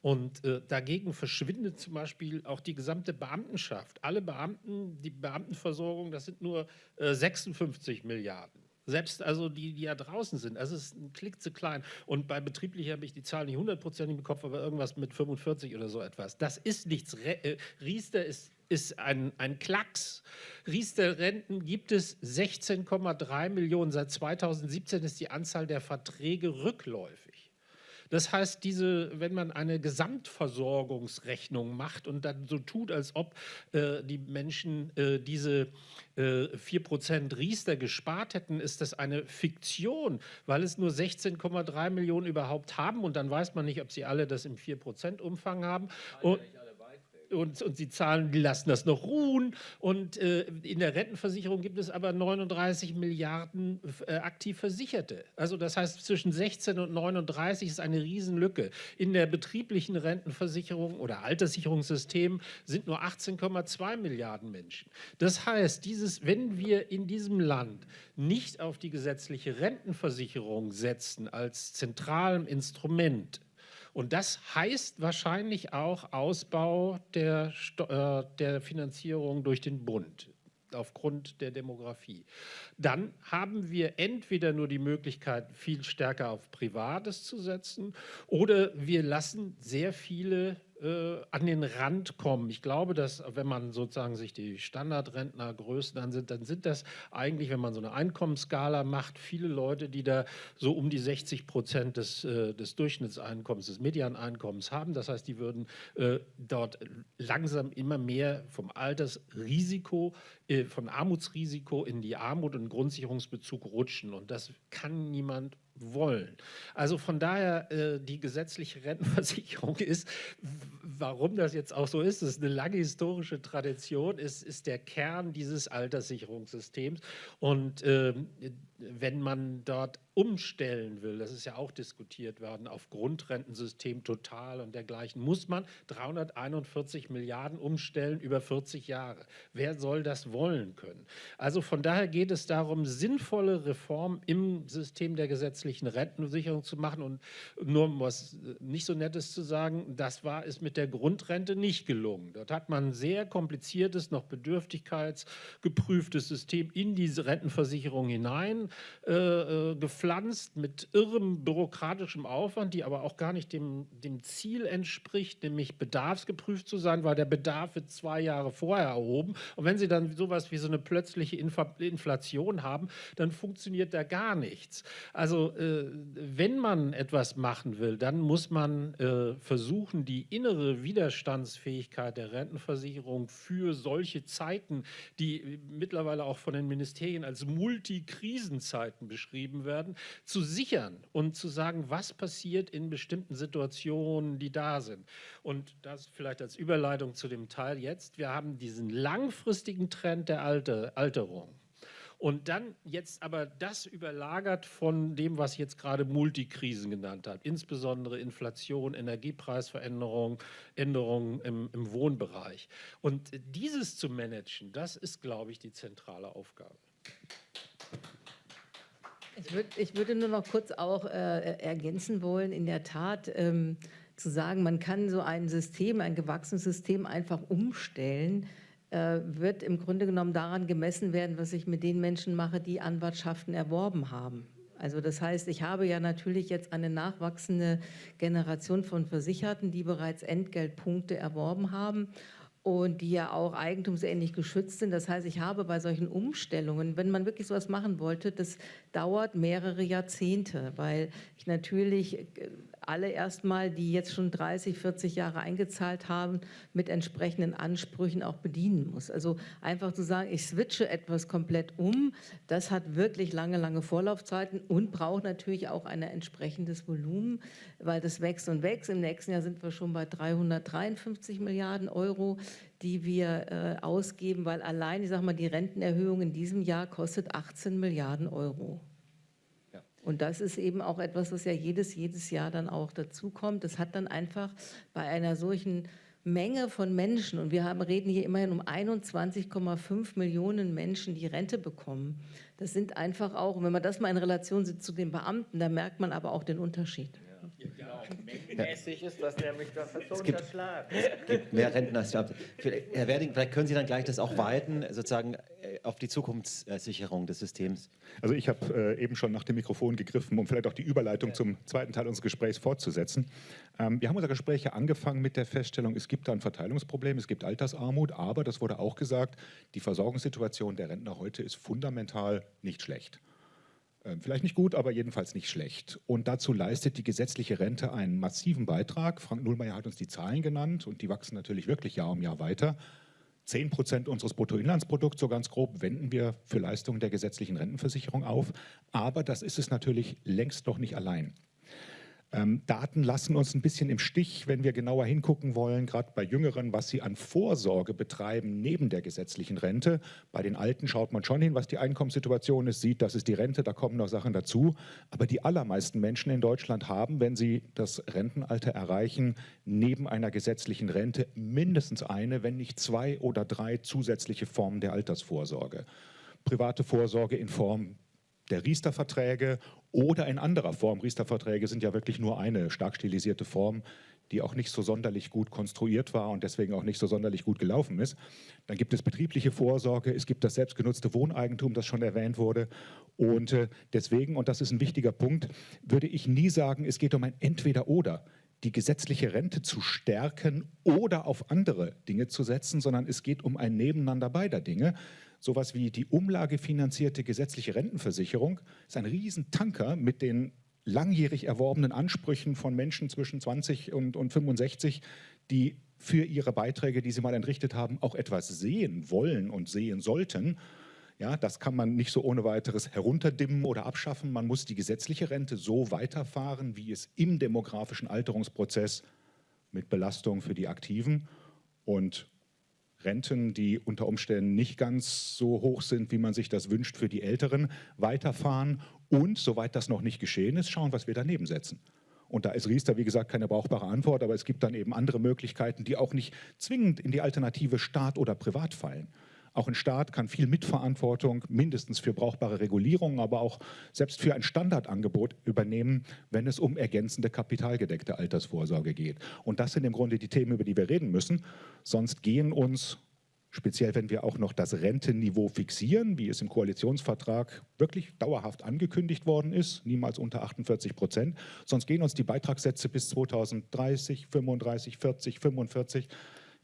Und äh, dagegen verschwindet zum Beispiel auch die gesamte Beamtenschaft. Alle Beamten, die Beamtenversorgung, das sind nur äh, 56 Milliarden. Selbst also die, die ja draußen sind. Also es ist ein Klick zu klein. Und bei betrieblich habe ich die Zahlen nicht hundertprozentig im Kopf, aber irgendwas mit 45 oder so etwas. Das ist nichts. Äh, Riester ist ist ein, ein Klacks. Riester-Renten gibt es 16,3 Millionen. Seit 2017 ist die Anzahl der Verträge rückläufig. Das heißt, diese, wenn man eine Gesamtversorgungsrechnung macht und dann so tut, als ob äh, die Menschen äh, diese äh, 4% Riester gespart hätten, ist das eine Fiktion, weil es nur 16,3 Millionen überhaupt haben und dann weiß man nicht, ob sie alle das im 4% Umfang haben. Und, und, und sie zahlen, die lassen das noch ruhen. Und äh, in der Rentenversicherung gibt es aber 39 Milliarden äh, aktiv Versicherte. Also das heißt, zwischen 16 und 39 ist eine Riesenlücke. In der betrieblichen Rentenversicherung oder Alterssicherungssystem sind nur 18,2 Milliarden Menschen. Das heißt, dieses, wenn wir in diesem Land nicht auf die gesetzliche Rentenversicherung setzen als zentralem Instrument, und das heißt wahrscheinlich auch Ausbau der, äh, der Finanzierung durch den Bund aufgrund der Demografie. Dann haben wir entweder nur die Möglichkeit, viel stärker auf Privates zu setzen oder wir lassen sehr viele äh, an den Rand kommen. Ich glaube, dass wenn man sozusagen sich die Standardrentnergrößen ansieht, dann sind das eigentlich, wenn man so eine Einkommensskala macht, viele Leute, die da so um die 60 Prozent des, äh, des Durchschnittseinkommens, des Medianeinkommens haben. Das heißt, die würden äh, dort langsam immer mehr vom Altersrisiko, äh, vom Armutsrisiko in die Armut und Grundsicherungsbezug rutschen. Und das kann niemand wollen. Also von daher, äh, die gesetzliche Rentenversicherung (laughs) ist, warum das jetzt auch so ist, ist eine lange historische Tradition, ist, ist der Kern dieses Alterssicherungssystems. Und äh, wenn man dort umstellen will, das ist ja auch diskutiert worden, auf Grundrentensystem total und dergleichen, muss man 341 Milliarden umstellen über 40 Jahre. Wer soll das wollen können? Also von daher geht es darum, sinnvolle Reformen im System der gesetzlichen Rentenversicherung zu machen und nur was nicht so Nettes zu sagen, das war es mit der Grundrente nicht gelungen. Dort hat man ein sehr kompliziertes, noch bedürftigkeitsgeprüftes System in diese Rentenversicherung hinein äh, äh gepflanzt mit irrem bürokratischem Aufwand, die aber auch gar nicht dem, dem Ziel entspricht, nämlich bedarfsgeprüft zu sein, weil der Bedarf wird zwei Jahre vorher erhoben. Und wenn Sie dann sowas wie so eine plötzliche Inflation haben, dann funktioniert da gar nichts. Also äh, wenn man etwas machen will, dann muss man äh, versuchen, die innere Widerstandsfähigkeit der Rentenversicherung für solche Zeiten, die mittlerweile auch von den Ministerien als Multikrisenzeiten beschrieben werden, zu sichern und zu sagen, was passiert in bestimmten Situationen, die da sind. Und das vielleicht als Überleitung zu dem Teil jetzt. Wir haben diesen langfristigen Trend der Alter, Alterung. Und dann jetzt aber das überlagert von dem, was ich jetzt gerade Multikrisen genannt habe, insbesondere Inflation, Energiepreisveränderung, Änderungen im, im Wohnbereich. Und dieses zu managen, das ist, glaube ich, die zentrale Aufgabe. Ich, würd, ich würde nur noch kurz auch äh, ergänzen wollen, in der Tat ähm, zu sagen, man kann so ein System, ein gewachsenes System einfach umstellen, äh, wird im Grunde genommen daran gemessen werden, was ich mit den Menschen mache, die Anwartschaften erworben haben. Also das heißt, ich habe ja natürlich jetzt eine nachwachsende Generation von Versicherten, die bereits Entgeltpunkte erworben haben und die ja auch eigentumsähnlich geschützt sind. Das heißt, ich habe bei solchen Umstellungen, wenn man wirklich sowas machen wollte, das dauert mehrere Jahrzehnte, weil ich natürlich äh, alle erstmal, die jetzt schon 30, 40 Jahre eingezahlt haben, mit entsprechenden Ansprüchen auch bedienen muss. Also einfach zu sagen, ich switche etwas komplett um, das hat wirklich lange, lange Vorlaufzeiten und braucht natürlich auch ein entsprechendes Volumen, weil das wächst und wächst. Im nächsten Jahr sind wir schon bei 353 Milliarden Euro, die wir äh, ausgeben, weil allein, ich sage mal, die Rentenerhöhung in diesem Jahr kostet 18 Milliarden Euro. Und das ist eben auch etwas, was ja jedes, jedes Jahr dann auch dazukommt. Das hat dann einfach bei einer solchen Menge von Menschen, und wir haben, reden hier immerhin um 21,5 Millionen Menschen, die Rente bekommen. Das sind einfach auch, wenn man das mal in Relation sieht zu den Beamten, da merkt man aber auch den Unterschied. Genau, mengenmäßig ist das nämlich das so es gibt, Es gibt mehr ich Herr Werding, vielleicht können Sie dann gleich das auch weiten, sozusagen äh, auf die Zukunftssicherung des Systems. Also ich habe äh, eben schon nach dem Mikrofon gegriffen, um vielleicht auch die Überleitung ja. zum zweiten Teil unseres Gesprächs fortzusetzen. Ähm, wir haben unser Gespräch ja angefangen mit der Feststellung, es gibt da ein Verteilungsproblem, es gibt Altersarmut, aber, das wurde auch gesagt, die Versorgungssituation der Rentner heute ist fundamental nicht schlecht. Ähm, vielleicht nicht gut, aber jedenfalls nicht schlecht. Und dazu leistet die gesetzliche Rente einen massiven Beitrag. Frank Nullmeier hat uns die Zahlen genannt und die wachsen natürlich wirklich Jahr um Jahr weiter. 10 Prozent unseres Bruttoinlandsprodukts, so ganz grob, wenden wir für Leistungen der gesetzlichen Rentenversicherung auf. Aber das ist es natürlich längst noch nicht allein. Ähm, Daten lassen uns ein bisschen im Stich, wenn wir genauer hingucken wollen, gerade bei Jüngeren, was sie an Vorsorge betreiben neben der gesetzlichen Rente. Bei den Alten schaut man schon hin, was die Einkommenssituation ist, sieht, das ist die Rente, da kommen noch Sachen dazu. Aber die allermeisten Menschen in Deutschland haben, wenn sie das Rentenalter erreichen, neben einer gesetzlichen Rente mindestens eine, wenn nicht zwei oder drei zusätzliche Formen der Altersvorsorge. Private Vorsorge in Form der Riester-Verträge oder in anderer Form. Riester-Verträge sind ja wirklich nur eine stark stilisierte Form, die auch nicht so sonderlich gut konstruiert war und deswegen auch nicht so sonderlich gut gelaufen ist. Dann gibt es betriebliche Vorsorge, es gibt das selbstgenutzte Wohneigentum, das schon erwähnt wurde. Und äh, deswegen, und das ist ein wichtiger Punkt, würde ich nie sagen, es geht um ein Entweder-Oder die gesetzliche Rente zu stärken oder auf andere Dinge zu setzen, sondern es geht um ein Nebeneinander beider Dinge sowas wie die umlagefinanzierte gesetzliche Rentenversicherung ist ein Riesentanker mit den langjährig erworbenen Ansprüchen von Menschen zwischen 20 und, und 65, die für ihre Beiträge, die sie mal entrichtet haben, auch etwas sehen wollen und sehen sollten. Ja, das kann man nicht so ohne weiteres herunterdimmen oder abschaffen. Man muss die gesetzliche Rente so weiterfahren, wie es im demografischen Alterungsprozess mit Belastung für die Aktiven und Renten, die unter Umständen nicht ganz so hoch sind, wie man sich das wünscht für die Älteren, weiterfahren und, soweit das noch nicht geschehen ist, schauen, was wir daneben setzen. Und da ist Riester, wie gesagt, keine brauchbare Antwort, aber es gibt dann eben andere Möglichkeiten, die auch nicht zwingend in die Alternative Staat oder Privat fallen. Auch ein Staat kann viel Mitverantwortung, mindestens für brauchbare Regulierungen, aber auch selbst für ein Standardangebot übernehmen, wenn es um ergänzende kapitalgedeckte Altersvorsorge geht. Und das sind im Grunde die Themen, über die wir reden müssen. Sonst gehen uns speziell wenn wir auch noch das Rentenniveau fixieren, wie es im Koalitionsvertrag wirklich dauerhaft angekündigt worden ist, niemals unter 48 Prozent. Sonst gehen uns die Beitragssätze bis 2030, 35, 40, 45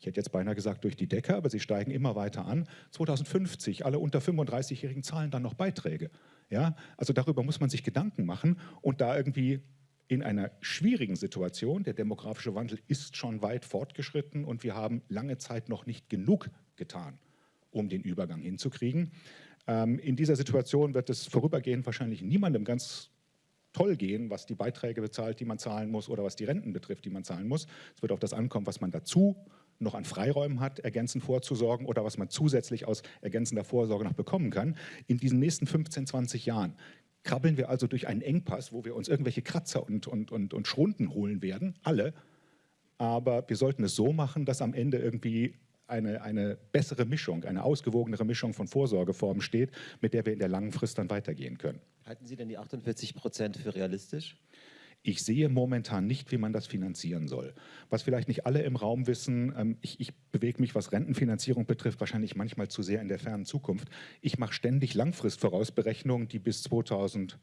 ich hätte jetzt beinahe gesagt durch die Decke, aber sie steigen immer weiter an. 2050, alle unter 35-Jährigen zahlen dann noch Beiträge. Ja? Also darüber muss man sich Gedanken machen und da irgendwie in einer schwierigen Situation, der demografische Wandel ist schon weit fortgeschritten und wir haben lange Zeit noch nicht genug getan, um den Übergang hinzukriegen. Ähm, in dieser Situation wird es vorübergehend wahrscheinlich niemandem ganz toll gehen, was die Beiträge bezahlt, die man zahlen muss oder was die Renten betrifft, die man zahlen muss. Es wird auf das ankommen, was man dazu noch an Freiräumen hat, ergänzend vorzusorgen oder was man zusätzlich aus ergänzender Vorsorge noch bekommen kann. In diesen nächsten 15, 20 Jahren krabbeln wir also durch einen Engpass, wo wir uns irgendwelche Kratzer und, und, und, und Schrunden holen werden, alle. Aber wir sollten es so machen, dass am Ende irgendwie eine, eine bessere Mischung, eine ausgewogenere Mischung von Vorsorgeformen steht, mit der wir in der langen Frist dann weitergehen können. Halten Sie denn die 48 Prozent für realistisch? Ich sehe momentan nicht, wie man das finanzieren soll. Was vielleicht nicht alle im Raum wissen, ähm, ich, ich bewege mich, was Rentenfinanzierung betrifft, wahrscheinlich manchmal zu sehr in der fernen Zukunft. Ich mache ständig Langfristvorausberechnungen, die bis 2000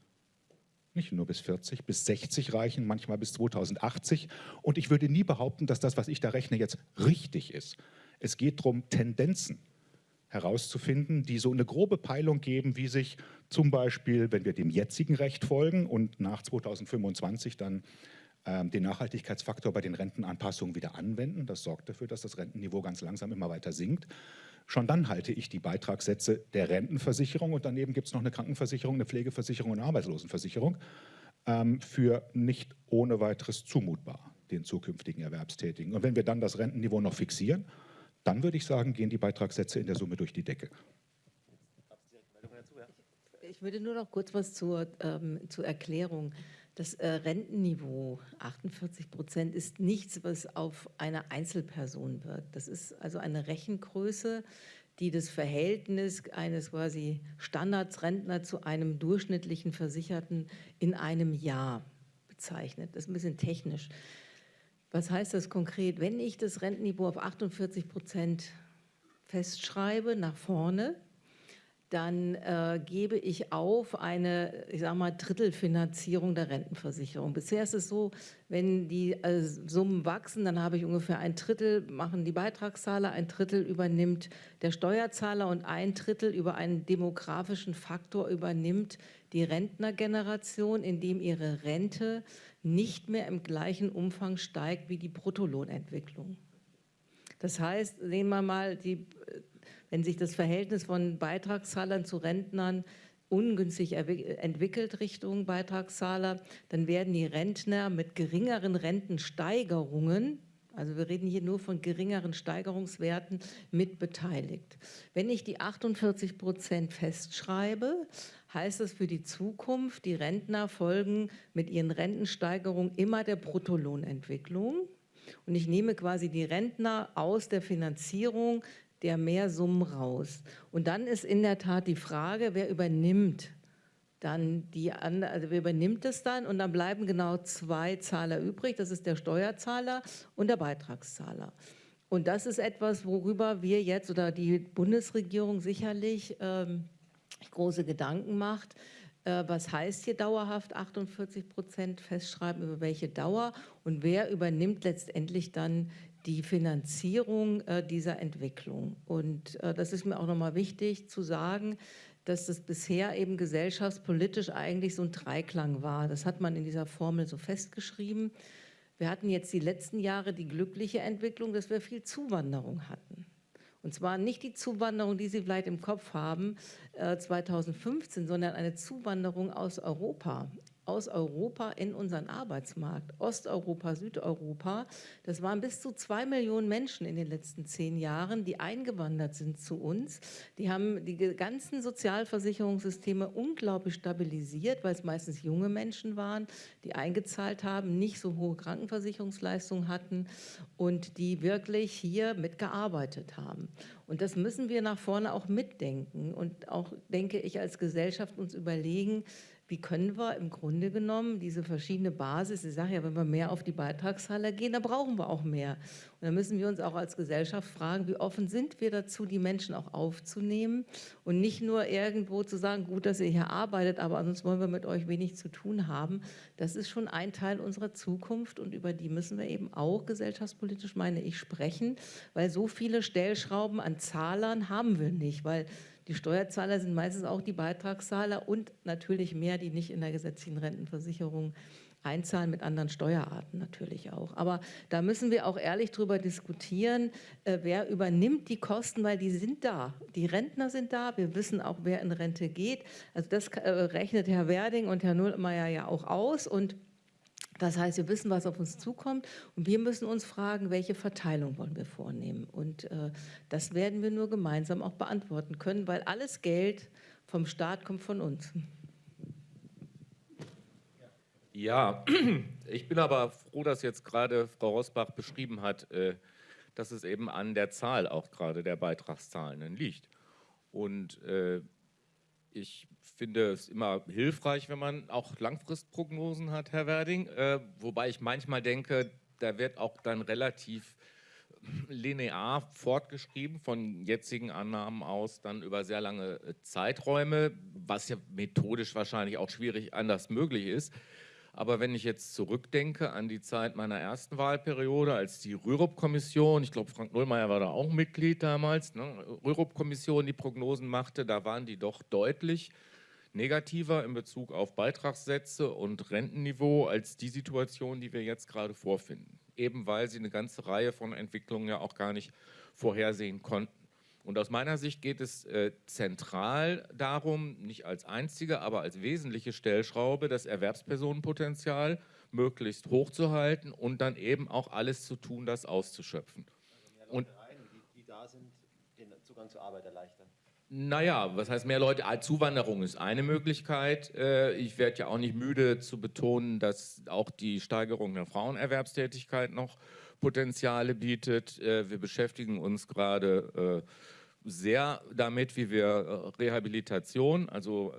nicht nur bis 40, bis 60 reichen, manchmal bis 2080. Und ich würde nie behaupten, dass das, was ich da rechne, jetzt richtig ist. Es geht darum, Tendenzen herauszufinden, die so eine grobe Peilung geben, wie sich zum Beispiel, wenn wir dem jetzigen Recht folgen und nach 2025 dann ähm, den Nachhaltigkeitsfaktor bei den Rentenanpassungen wieder anwenden, das sorgt dafür, dass das Rentenniveau ganz langsam immer weiter sinkt. Schon dann halte ich die Beitragssätze der Rentenversicherung und daneben gibt es noch eine Krankenversicherung, eine Pflegeversicherung und eine Arbeitslosenversicherung ähm, für nicht ohne weiteres zumutbar den zukünftigen Erwerbstätigen. Und wenn wir dann das Rentenniveau noch fixieren, dann würde ich sagen, gehen die Beitragssätze in der Summe durch die Decke. Ich würde nur noch kurz was zur, ähm, zur Erklärung. Das äh, Rentenniveau 48 Prozent ist nichts, was auf eine Einzelperson wirkt. Das ist also eine Rechengröße, die das Verhältnis eines quasi Standardsrentner zu einem durchschnittlichen Versicherten in einem Jahr bezeichnet. Das ist ein bisschen technisch. Was heißt das konkret? Wenn ich das Rentenniveau auf 48 Prozent festschreibe, nach vorne, dann äh, gebe ich auf eine, ich sage mal, Drittelfinanzierung der Rentenversicherung. Bisher ist es so, wenn die äh, Summen wachsen, dann habe ich ungefähr ein Drittel, machen die Beitragszahler, ein Drittel übernimmt der Steuerzahler und ein Drittel über einen demografischen Faktor übernimmt die Rentnergeneration, indem ihre Rente nicht mehr im gleichen Umfang steigt wie die Bruttolohnentwicklung. Das heißt, sehen wir mal, die wenn sich das Verhältnis von Beitragszahlern zu Rentnern ungünstig entwickelt Richtung Beitragszahler, dann werden die Rentner mit geringeren Rentensteigerungen, also wir reden hier nur von geringeren Steigerungswerten, mit beteiligt. Wenn ich die 48 Prozent festschreibe, heißt das für die Zukunft, die Rentner folgen mit ihren Rentensteigerungen immer der Bruttolohnentwicklung. Und ich nehme quasi die Rentner aus der Finanzierung der Mehrsummen raus. Und dann ist in der Tat die Frage, wer übernimmt dann die also wer übernimmt es dann und dann bleiben genau zwei Zahler übrig, das ist der Steuerzahler und der Beitragszahler. Und das ist etwas, worüber wir jetzt oder die Bundesregierung sicherlich ähm, große Gedanken macht. Äh, was heißt hier dauerhaft 48 Prozent festschreiben, über welche Dauer und wer übernimmt letztendlich dann die Finanzierung äh, dieser Entwicklung. Und äh, das ist mir auch nochmal wichtig zu sagen, dass das bisher eben gesellschaftspolitisch eigentlich so ein Dreiklang war. Das hat man in dieser Formel so festgeschrieben. Wir hatten jetzt die letzten Jahre die glückliche Entwicklung, dass wir viel Zuwanderung hatten. Und zwar nicht die Zuwanderung, die Sie vielleicht im Kopf haben, äh, 2015, sondern eine Zuwanderung aus Europa aus Europa in unseren Arbeitsmarkt, Osteuropa, Südeuropa. Das waren bis zu zwei Millionen Menschen in den letzten zehn Jahren, die eingewandert sind zu uns. Die haben die ganzen Sozialversicherungssysteme unglaublich stabilisiert, weil es meistens junge Menschen waren, die eingezahlt haben, nicht so hohe Krankenversicherungsleistungen hatten und die wirklich hier mitgearbeitet haben. Und das müssen wir nach vorne auch mitdenken und auch, denke ich, als Gesellschaft uns überlegen, wie können wir im Grunde genommen diese verschiedene Basis, ich sage ja, wenn wir mehr auf die Beitragszahler gehen, dann brauchen wir auch mehr. Und dann müssen wir uns auch als Gesellschaft fragen, wie offen sind wir dazu, die Menschen auch aufzunehmen und nicht nur irgendwo zu sagen, gut, dass ihr hier arbeitet, aber sonst wollen wir mit euch wenig zu tun haben. Das ist schon ein Teil unserer Zukunft und über die müssen wir eben auch gesellschaftspolitisch, meine ich, sprechen, weil so viele Stellschrauben an Zahlern haben wir nicht, weil die Steuerzahler sind meistens auch die Beitragszahler und natürlich mehr, die nicht in der gesetzlichen Rentenversicherung einzahlen mit anderen Steuerarten natürlich auch. Aber da müssen wir auch ehrlich drüber diskutieren, äh, wer übernimmt die Kosten, weil die sind da. Die Rentner sind da, wir wissen auch, wer in Rente geht. Also das äh, rechnet Herr Werding und Herr Nullmeier ja auch aus und das heißt, wir wissen, was auf uns zukommt und wir müssen uns fragen, welche Verteilung wollen wir vornehmen. Und äh, das werden wir nur gemeinsam auch beantworten können, weil alles Geld vom Staat kommt von uns. Ja, (clears throat) ich bin aber froh, dass jetzt gerade Frau Rosbach beschrieben hat, äh, dass es eben an der Zahl auch gerade der Beitragszahlenden liegt. Und äh, ich finde es immer hilfreich, wenn man auch Langfristprognosen hat, Herr Werding. Äh, wobei ich manchmal denke, da wird auch dann relativ linear fortgeschrieben von jetzigen Annahmen aus dann über sehr lange Zeiträume, was ja methodisch wahrscheinlich auch schwierig anders möglich ist. Aber wenn ich jetzt zurückdenke an die Zeit meiner ersten Wahlperiode, als die Rürup-Kommission, ich glaube Frank Nullmeier war da auch Mitglied damals, ne, Rürup-Kommission die Prognosen machte, da waren die doch deutlich negativer in Bezug auf Beitragssätze und Rentenniveau als die Situation, die wir jetzt gerade vorfinden. Eben weil sie eine ganze Reihe von Entwicklungen ja auch gar nicht vorhersehen konnten. Und aus meiner Sicht geht es äh, zentral darum, nicht als einzige, aber als wesentliche Stellschraube, das Erwerbspersonenpotenzial möglichst hochzuhalten und dann eben auch alles zu tun, das auszuschöpfen. Also und die, die da sind, den Zugang zur Arbeit erleichtern. Naja, was heißt mehr Leute? Ah, Zuwanderung ist eine Möglichkeit. Äh, ich werde ja auch nicht müde zu betonen, dass auch die Steigerung der Frauenerwerbstätigkeit noch Potenziale bietet. Äh, wir beschäftigen uns gerade äh, sehr damit, wie wir Rehabilitation, also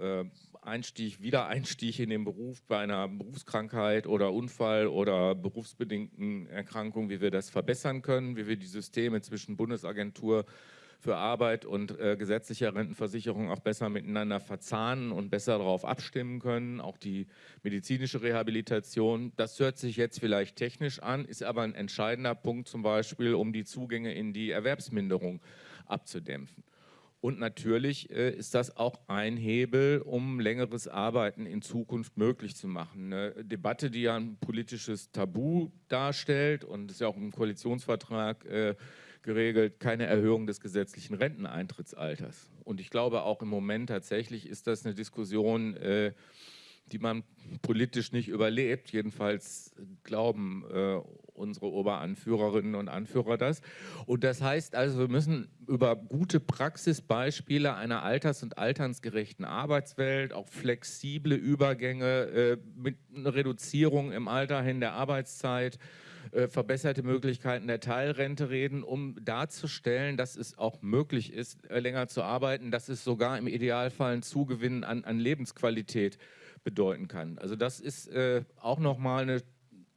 Einstieg, Wiedereinstieg in den Beruf bei einer Berufskrankheit oder Unfall oder berufsbedingten Erkrankung, wie wir das verbessern können, wie wir die Systeme zwischen Bundesagentur für Arbeit und äh, gesetzlicher Rentenversicherung auch besser miteinander verzahnen und besser darauf abstimmen können. Auch die medizinische Rehabilitation, das hört sich jetzt vielleicht technisch an, ist aber ein entscheidender Punkt zum Beispiel, um die Zugänge in die Erwerbsminderung abzudämpfen. Und natürlich äh, ist das auch ein Hebel, um längeres Arbeiten in Zukunft möglich zu machen. Eine Debatte, die ja ein politisches Tabu darstellt und ist ja auch im Koalitionsvertrag äh, geregelt, keine Erhöhung des gesetzlichen Renteneintrittsalters. Und ich glaube auch im Moment tatsächlich ist das eine Diskussion, äh, die man politisch nicht überlebt. Jedenfalls glauben äh, unsere Oberanführerinnen und Anführer das. Und das heißt also, wir müssen über gute Praxisbeispiele einer alters- und alternsgerechten Arbeitswelt, auch flexible Übergänge äh, mit einer Reduzierung im Alter hin der Arbeitszeit, äh, verbesserte Möglichkeiten der Teilrente reden, um darzustellen, dass es auch möglich ist, äh, länger zu arbeiten, dass es sogar im Idealfall ein Zugewinn an, an Lebensqualität bedeuten kann. Also das ist äh, auch nochmal eine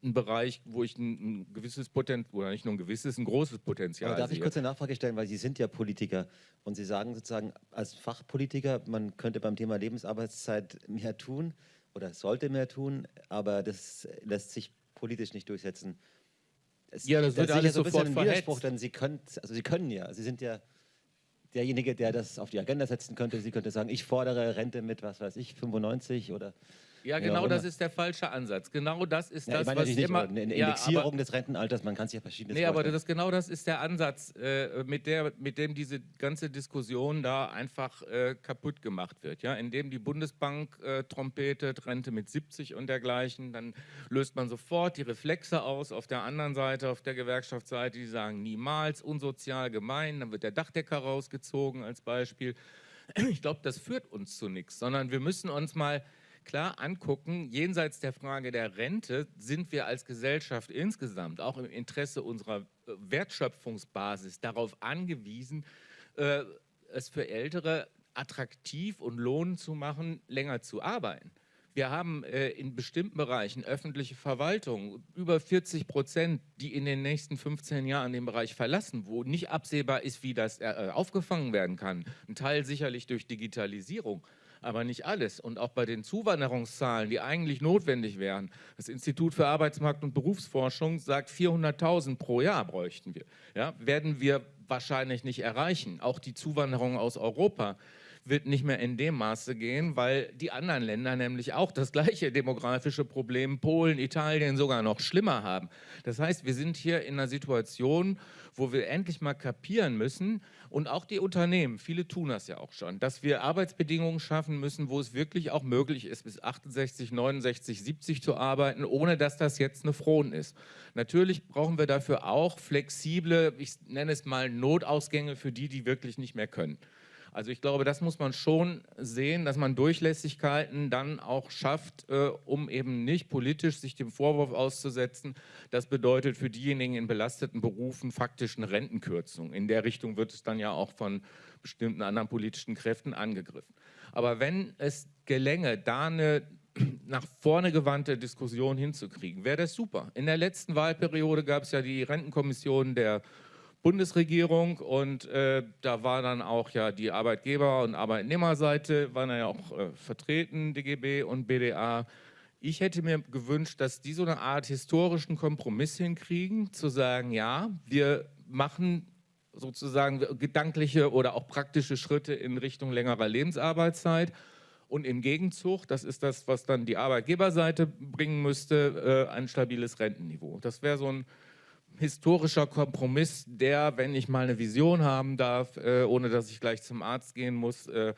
ein Bereich, wo ich ein, ein gewisses Potenzial, oder nicht nur ein gewisses, ein großes Potenzial Aber darf sehe. ich kurz eine Nachfrage stellen, weil Sie sind ja Politiker und Sie sagen sozusagen als Fachpolitiker, man könnte beim Thema Lebensarbeitszeit mehr tun oder sollte mehr tun, aber das lässt sich politisch nicht durchsetzen. Es, Ja, das wird ich alles so ein bisschen sofort einen Widerspruch, verhetzt. denn Sie können, also Sie können ja, Sie sind ja derjenige, der das auf die Agenda setzen könnte. Sie könnte sagen, ich fordere Rente mit, was weiß ich, 95 oder Ja, Ja, genau auch das ist der falsche Ansatz. Genau das ist ja, das, ich meine was nicht, immer... aber eine eine Ja, Indexierung aber- des Rentenalters, man kann sich ja verschiedenes Nee, aber das, genau das ist der Ansatz, äh, mit, der, mit dem diese ganze Diskussion da einfach äh, kaputt gemacht wird. Ja? Indem die Bundesbank äh, trompetet, Rente mit 70 und dergleichen, dann löst man sofort die Reflexe aus. Auf der anderen Seite, auf der Gewerkschaftsseite, die sagen niemals, unsozial, gemein. Dann wird der Dachdecker rausgezogen als Beispiel. Ich glaube, das führt uns zu nichts, sondern wir müssen uns mal klar angucken, jenseits der Frage der Rente sind wir als Gesellschaft insgesamt, auch im Interesse unserer äh, Wertschöpfungsbasis, darauf angewiesen, äh, es für Ältere attraktiv und lohnend zu machen, länger zu arbeiten. Wir haben äh, in bestimmten Bereichen öffentliche Verwaltung über 40 Prozent, die in den nächsten 15 Jahren den Bereich verlassen, wo nicht absehbar ist, wie das äh, aufgefangen werden kann. Ein Teil sicherlich durch Digitalisierung, aber nicht alles. Und auch bei den Zuwanderungszahlen, die eigentlich notwendig wären. Das Institut für Arbeitsmarkt und Berufsforschung sagt, 400.000 pro Jahr bräuchten wir. Ja, werden wir wahrscheinlich nicht erreichen. Auch die Zuwanderung aus Europa wird nicht mehr in dem Maße gehen, weil die anderen Länder nämlich auch das gleiche demografische Problem, Polen, Italien sogar noch schlimmer haben. Das heißt, wir sind hier in einer Situation, wo wir endlich mal kapieren müssen und auch die Unternehmen, viele tun das ja auch schon, dass wir Arbeitsbedingungen schaffen müssen, wo es wirklich auch möglich ist, bis 68, 69, 70 zu arbeiten, ohne dass das jetzt eine Fron ist. Natürlich brauchen wir dafür auch flexible, ich nenne es mal Notausgänge für die, die wirklich nicht mehr können. Also ich glaube, das muss man schon sehen, dass man Durchlässigkeiten dann auch schafft, äh, um eben nicht politisch sich dem Vorwurf auszusetzen. Das bedeutet für diejenigen in belasteten Berufen faktisch eine Rentenkürzung. In der Richtung wird es dann ja auch von bestimmten anderen politischen Kräften angegriffen. Aber wenn es gelänge, da eine (clears throat) nach vorne gewandte Diskussion hinzukriegen, wäre das super. In der letzten Wahlperiode gab es ja die Rentenkommission der Bundesregierung und äh, da war dann auch ja die Arbeitgeber- und Arbeitnehmerseite, waren ja auch äh, vertreten, DGB und BDA. Ich hätte mir gewünscht, dass die so eine Art historischen Kompromiss hinkriegen, zu sagen, ja, wir machen sozusagen gedankliche oder auch praktische Schritte in Richtung längerer Lebensarbeitszeit. Und im Gegenzug, das ist das, was dann die Arbeitgeberseite bringen müsste, äh, ein stabiles Rentenniveau. Das wäre so ein historischer Kompromiss, der, wenn ich mal eine Vision haben darf, äh, ohne dass ich gleich zum Arzt gehen muss, äh,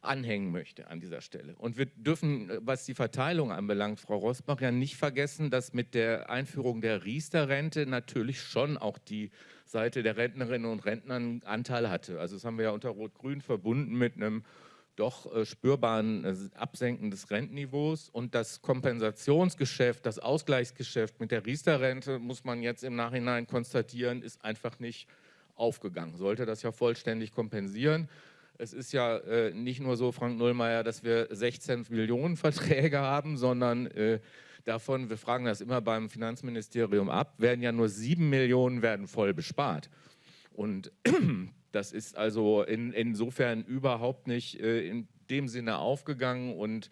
anhängen möchte an dieser Stelle. Und wir dürfen, äh, was die Verteilung anbelangt, Frau Rosbach, ja nicht vergessen, dass mit der Einführung der Riester-Rente natürlich schon auch die Seite der Rentnerinnen und Rentner einen Anteil hatte. Also das haben wir ja unter Rot-Grün verbunden mit einem doch äh, spürbaren äh, Absenken des Rentenniveaus. Und das Kompensationsgeschäft, das Ausgleichsgeschäft mit der Riester-Rente, muss man jetzt im Nachhinein konstatieren, ist einfach nicht aufgegangen. Sollte das ja vollständig kompensieren. Es ist ja äh, nicht nur so, Frank Nullmeier, dass wir 16 Millionen Verträge haben, sondern äh, davon, wir fragen das immer beim Finanzministerium ab, werden ja nur 7 Millionen werden voll bespart. Und das ist also in, insofern überhaupt nicht äh, in dem Sinne aufgegangen und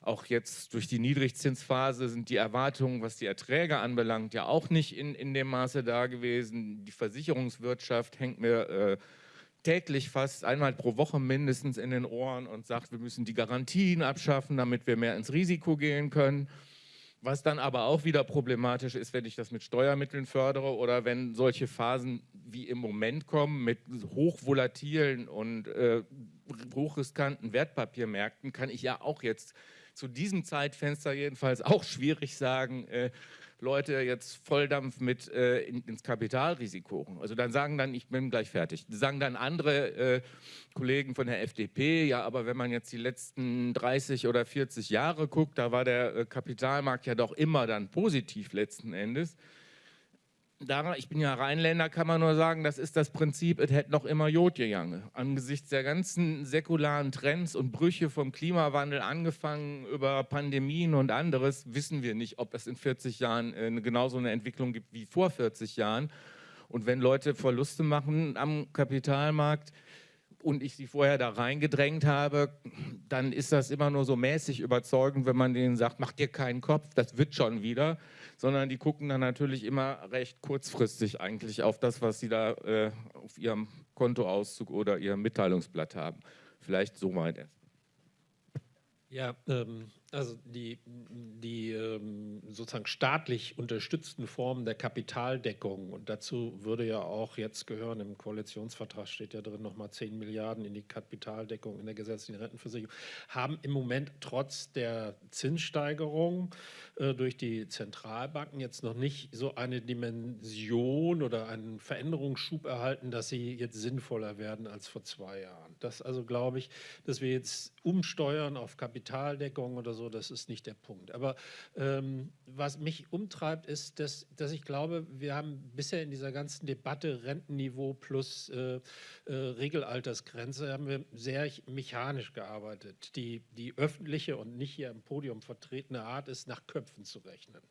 auch jetzt durch die Niedrigzinsphase sind die Erwartungen, was die Erträge anbelangt, ja auch nicht in, in dem Maße da gewesen. Die Versicherungswirtschaft hängt mir äh, täglich fast einmal pro Woche mindestens in den Ohren und sagt, wir müssen die Garantien abschaffen, damit wir mehr ins Risiko gehen können. Was dann aber auch wieder problematisch ist, wenn ich das mit Steuermitteln fördere oder wenn solche Phasen wie im Moment kommen mit hochvolatilen und äh, hochriskanten Wertpapiermärkten, kann ich ja auch jetzt zu diesem Zeitfenster jedenfalls auch schwierig sagen, äh, Leute jetzt Volldampf mit äh, in, ins Kapitalrisiko. Also dann sagen dann, ich bin gleich fertig. Sagen dann andere äh, Kollegen von der FDP, ja, aber wenn man jetzt die letzten 30 oder 40 Jahre guckt, da war der äh, Kapitalmarkt ja doch immer dann positiv letzten Endes daran, ich bin ja Rheinländer, kann man nur sagen, das ist das Prinzip, es hätte noch immer Jod gegangen. Angesichts der ganzen säkularen Trends und Brüche vom Klimawandel angefangen über Pandemien und anderes, wissen wir nicht, ob es in 40 Jahren äh, genauso eine Entwicklung gibt wie vor 40 Jahren. Und wenn Leute Verluste machen am Kapitalmarkt, und ich sie vorher da reingedrängt habe, dann ist das immer nur so mäßig überzeugend, wenn man denen sagt, mach dir keinen Kopf, das wird schon wieder sondern die gucken dann natürlich immer recht kurzfristig eigentlich auf das, was sie da äh, auf ihrem Kontoauszug oder ihrem Mitteilungsblatt haben. Vielleicht so weit erst. Ja, ähm, also die, die ähm, sozusagen staatlich unterstützten Formen der Kapitaldeckung und dazu würde ja auch jetzt gehören, im Koalitionsvertrag steht ja drin nochmal 10 Milliarden in die Kapitaldeckung in der gesetzlichen Rentenversicherung, haben im Moment trotz der Zinssteigerung äh, durch die Zentralbanken jetzt noch nicht so eine Dimension oder einen Veränderungsschub erhalten, dass sie jetzt sinnvoller werden als vor zwei Jahren. Das also glaube ich, dass wir jetzt umsteuern auf Kapitaldeckung oder so, so, das ist nicht der Punkt. Aber ähm, was mich umtreibt, ist, dass, dass ich glaube, wir haben bisher in dieser ganzen Debatte Rentenniveau plus äh, äh, Regelaltersgrenze, haben wir sehr mechanisch gearbeitet. Die, die öffentliche und nicht hier im Podium vertretene Art ist, nach Köpfen zu rechnen.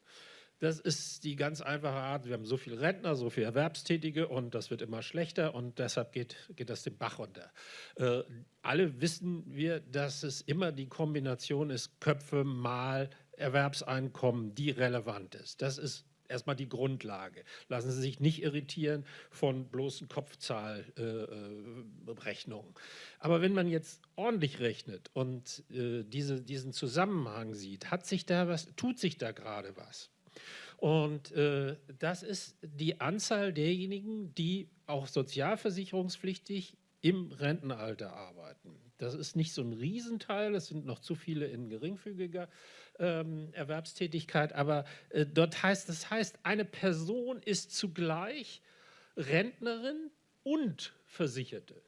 Das ist die ganz einfache Art. Wir haben so viele Rentner, so viele Erwerbstätige und das wird immer schlechter und deshalb geht, geht das den Bach runter. Äh, alle wissen wir, dass es immer die Kombination ist, Köpfe mal Erwerbseinkommen, die relevant ist. Das ist erstmal die Grundlage. Lassen Sie sich nicht irritieren von bloßen Kopfzahlrechnungen. Äh, Aber wenn man jetzt ordentlich rechnet und äh, diese, diesen Zusammenhang sieht, hat sich da was, tut sich da gerade was. Und äh, das ist die Anzahl derjenigen, die auch sozialversicherungspflichtig im Rentenalter arbeiten. Das ist nicht so ein Riesenteil, es sind noch zu viele in geringfügiger ähm, Erwerbstätigkeit, aber äh, dort heißt, das heißt, eine Person ist zugleich Rentnerin und Versicherte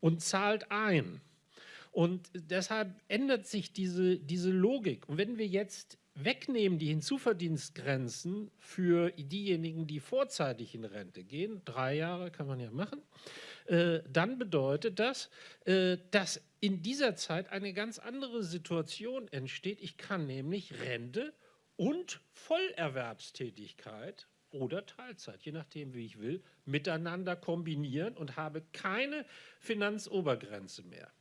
und zahlt ein. Und deshalb ändert sich diese, diese Logik. Und wenn wir jetzt wegnehmen die Hinzuverdienstgrenzen für diejenigen, die vorzeitig in Rente gehen, drei Jahre kann man ja machen, äh, dann bedeutet das, äh, dass in dieser Zeit eine ganz andere Situation entsteht. Ich kann nämlich Rente und Vollerwerbstätigkeit oder Teilzeit, je nachdem, wie ich will, miteinander kombinieren und habe keine Finanzobergrenze mehr.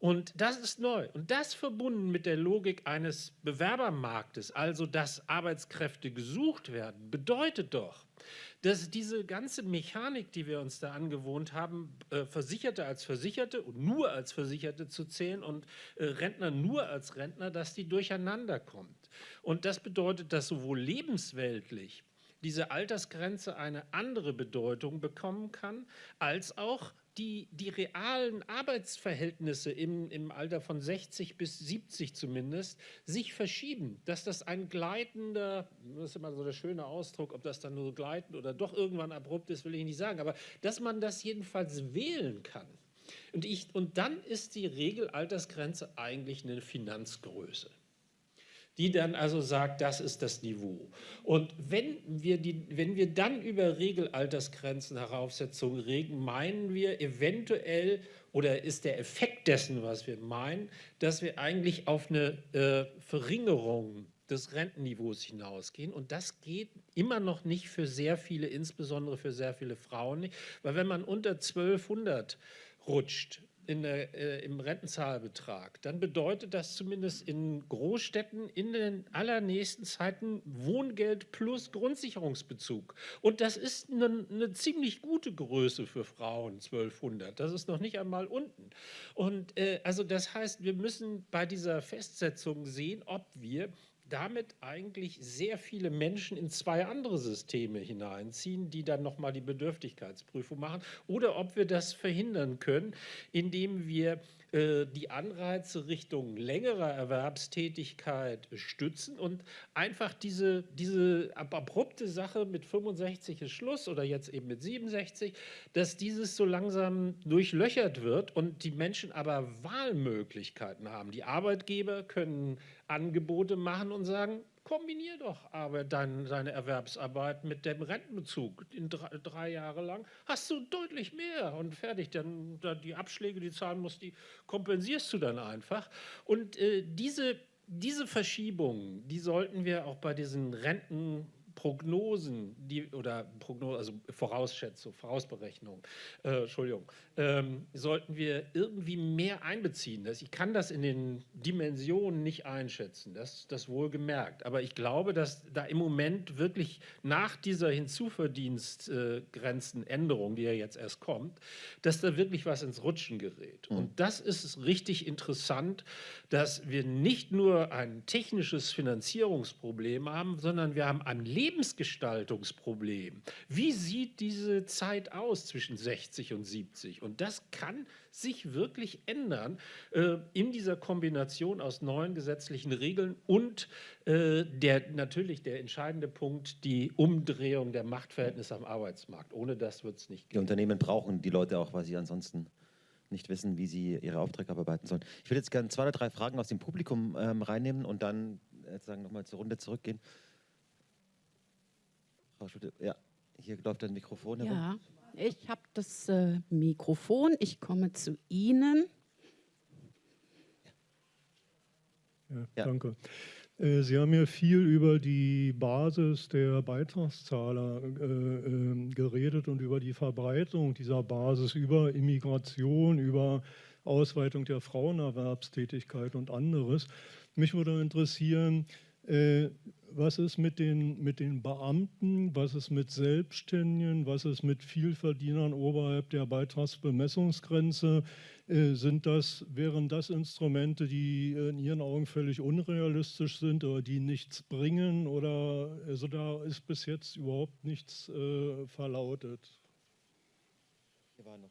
Und das ist neu. Und das verbunden mit der Logik eines Bewerbermarktes, also dass Arbeitskräfte gesucht werden, bedeutet doch, dass diese ganze Mechanik, die wir uns da angewohnt haben, äh, Versicherte als Versicherte und nur als Versicherte zu zählen und äh, Rentner nur als Rentner, dass die durcheinander kommt. Und das bedeutet, dass sowohl lebensweltlich diese Altersgrenze eine andere Bedeutung bekommen kann, als auch die, die realen Arbeitsverhältnisse im, im Alter von 60 bis 70 zumindest sich verschieben, dass das ein gleitender, das ist immer so der schöne Ausdruck, ob das dann nur gleitend oder doch irgendwann abrupt ist, will ich nicht sagen, aber dass man das jedenfalls wählen kann. Und, ich, und dann ist die Regelaltersgrenze eigentlich eine Finanzgröße. Die dann also sagt, das ist das Niveau. Und wenn wir, die, wenn wir dann über Regelaltersgrenzen, Heraufsetzungen reden, meinen wir eventuell oder ist der Effekt dessen, was wir meinen, dass wir eigentlich auf eine äh, Verringerung des Rentenniveaus hinausgehen. Und das geht immer noch nicht für sehr viele, insbesondere für sehr viele Frauen nicht. Weil wenn man unter 1200 rutscht, in der, äh, im Rentenzahlbetrag, dann bedeutet das zumindest in Großstädten in den allernächsten Zeiten Wohngeld plus Grundsicherungsbezug. Und das ist eine, eine ziemlich gute Größe für Frauen, 1200. Das ist noch nicht einmal unten. Und äh, also das heißt, wir müssen bei dieser Festsetzung sehen, ob wir damit eigentlich sehr viele Menschen in zwei andere Systeme hineinziehen, die dann nochmal die Bedürftigkeitsprüfung machen, oder ob wir das verhindern können, indem wir die Anreize Richtung längerer Erwerbstätigkeit stützen und einfach diese, diese abrupte Sache mit 65 ist Schluss oder jetzt eben mit 67, dass dieses so langsam durchlöchert wird und die Menschen aber Wahlmöglichkeiten haben. Die Arbeitgeber können Angebote machen und sagen, kombinier doch aber dein, deine Erwerbsarbeit mit dem Rentenbezug. In drei, drei, Jahre lang hast du deutlich mehr und fertig. Dann, dann die Abschläge, die zahlen musst, die kompensierst du dann einfach. Und äh, diese, diese Verschiebung, die sollten wir auch bei diesen Renten Prognosen die, oder Prognose, also Vorausschätzung, Vorausberechnung, äh, Entschuldigung, ähm, sollten wir irgendwie mehr einbeziehen. Das, ich kann das in den Dimensionen nicht einschätzen, das, das wohl gemerkt. Aber ich glaube, dass da im Moment wirklich nach dieser Hinzuverdienstgrenzenänderung, die ja jetzt erst kommt, dass da wirklich was ins Rutschen gerät. Mhm. Und das ist richtig interessant, dass wir nicht nur ein technisches Finanzierungsproblem haben, sondern wir haben ein Leben Lebensgestaltungsproblem. Wie sieht diese Zeit aus zwischen 60 und 70? Und das kann sich wirklich ändern äh, in dieser Kombination aus neuen gesetzlichen Regeln und äh, der, natürlich der entscheidende Punkt, die Umdrehung der Machtverhältnisse am Arbeitsmarkt. Ohne das wird es nicht gehen. Die Unternehmen brauchen die Leute auch, weil sie ansonsten nicht wissen, wie sie ihre Aufträge abarbeiten sollen. Ich würde jetzt gerne zwei oder drei Fragen aus dem Publikum ähm, reinnehmen und dann äh, nochmal zur Runde zurückgehen. Frau Schulte, ja, hier läuft ein Mikrofon herum. Ja, ich habe das äh, Mikrofon. Ich komme zu Ihnen. Ja, ja. Danke. Äh, Sie haben ja viel über die Basis der Beitragszahler äh, äh, geredet und über die Verbreitung dieser Basis, über Immigration, über Ausweitung der Frauenerwerbstätigkeit und anderes. Mich würde interessieren, äh, was ist mit den, mit den Beamten, was ist mit Selbstständigen, was ist mit Vielverdienern oberhalb der Beitragsbemessungsgrenze? Äh, sind das, wären das Instrumente, die in Ihren Augen völlig unrealistisch sind oder die nichts bringen? Oder also da ist bis jetzt überhaupt nichts äh, verlautet?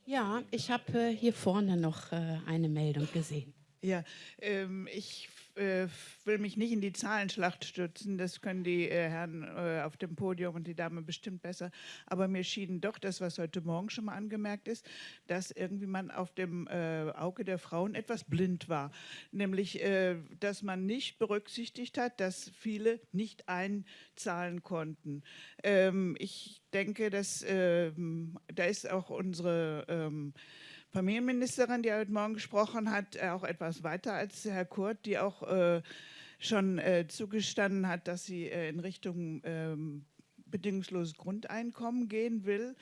Ja, ich habe äh, hier vorne noch äh, eine Meldung gesehen. Ja, ähm, ich äh, will mich nicht in die Zahlenschlacht stürzen, das können die äh, Herren äh, auf dem Podium und die Dame bestimmt besser, aber mir schien doch das, was heute Morgen schon mal angemerkt ist, dass irgendwie man auf dem äh, Auge der Frauen etwas blind war, nämlich, äh, dass man nicht berücksichtigt hat, dass viele nicht einzahlen konnten. Ähm, ich denke, dass ähm, da ist auch unsere ähm, Familienministerin, die heute Morgen gesprochen hat, äh, auch etwas weiter als Herr Kurt, die auch äh, schon äh, zugestanden hat, dass sie äh, in Richtung ähm, bedingungsloses Grundeinkommen gehen will,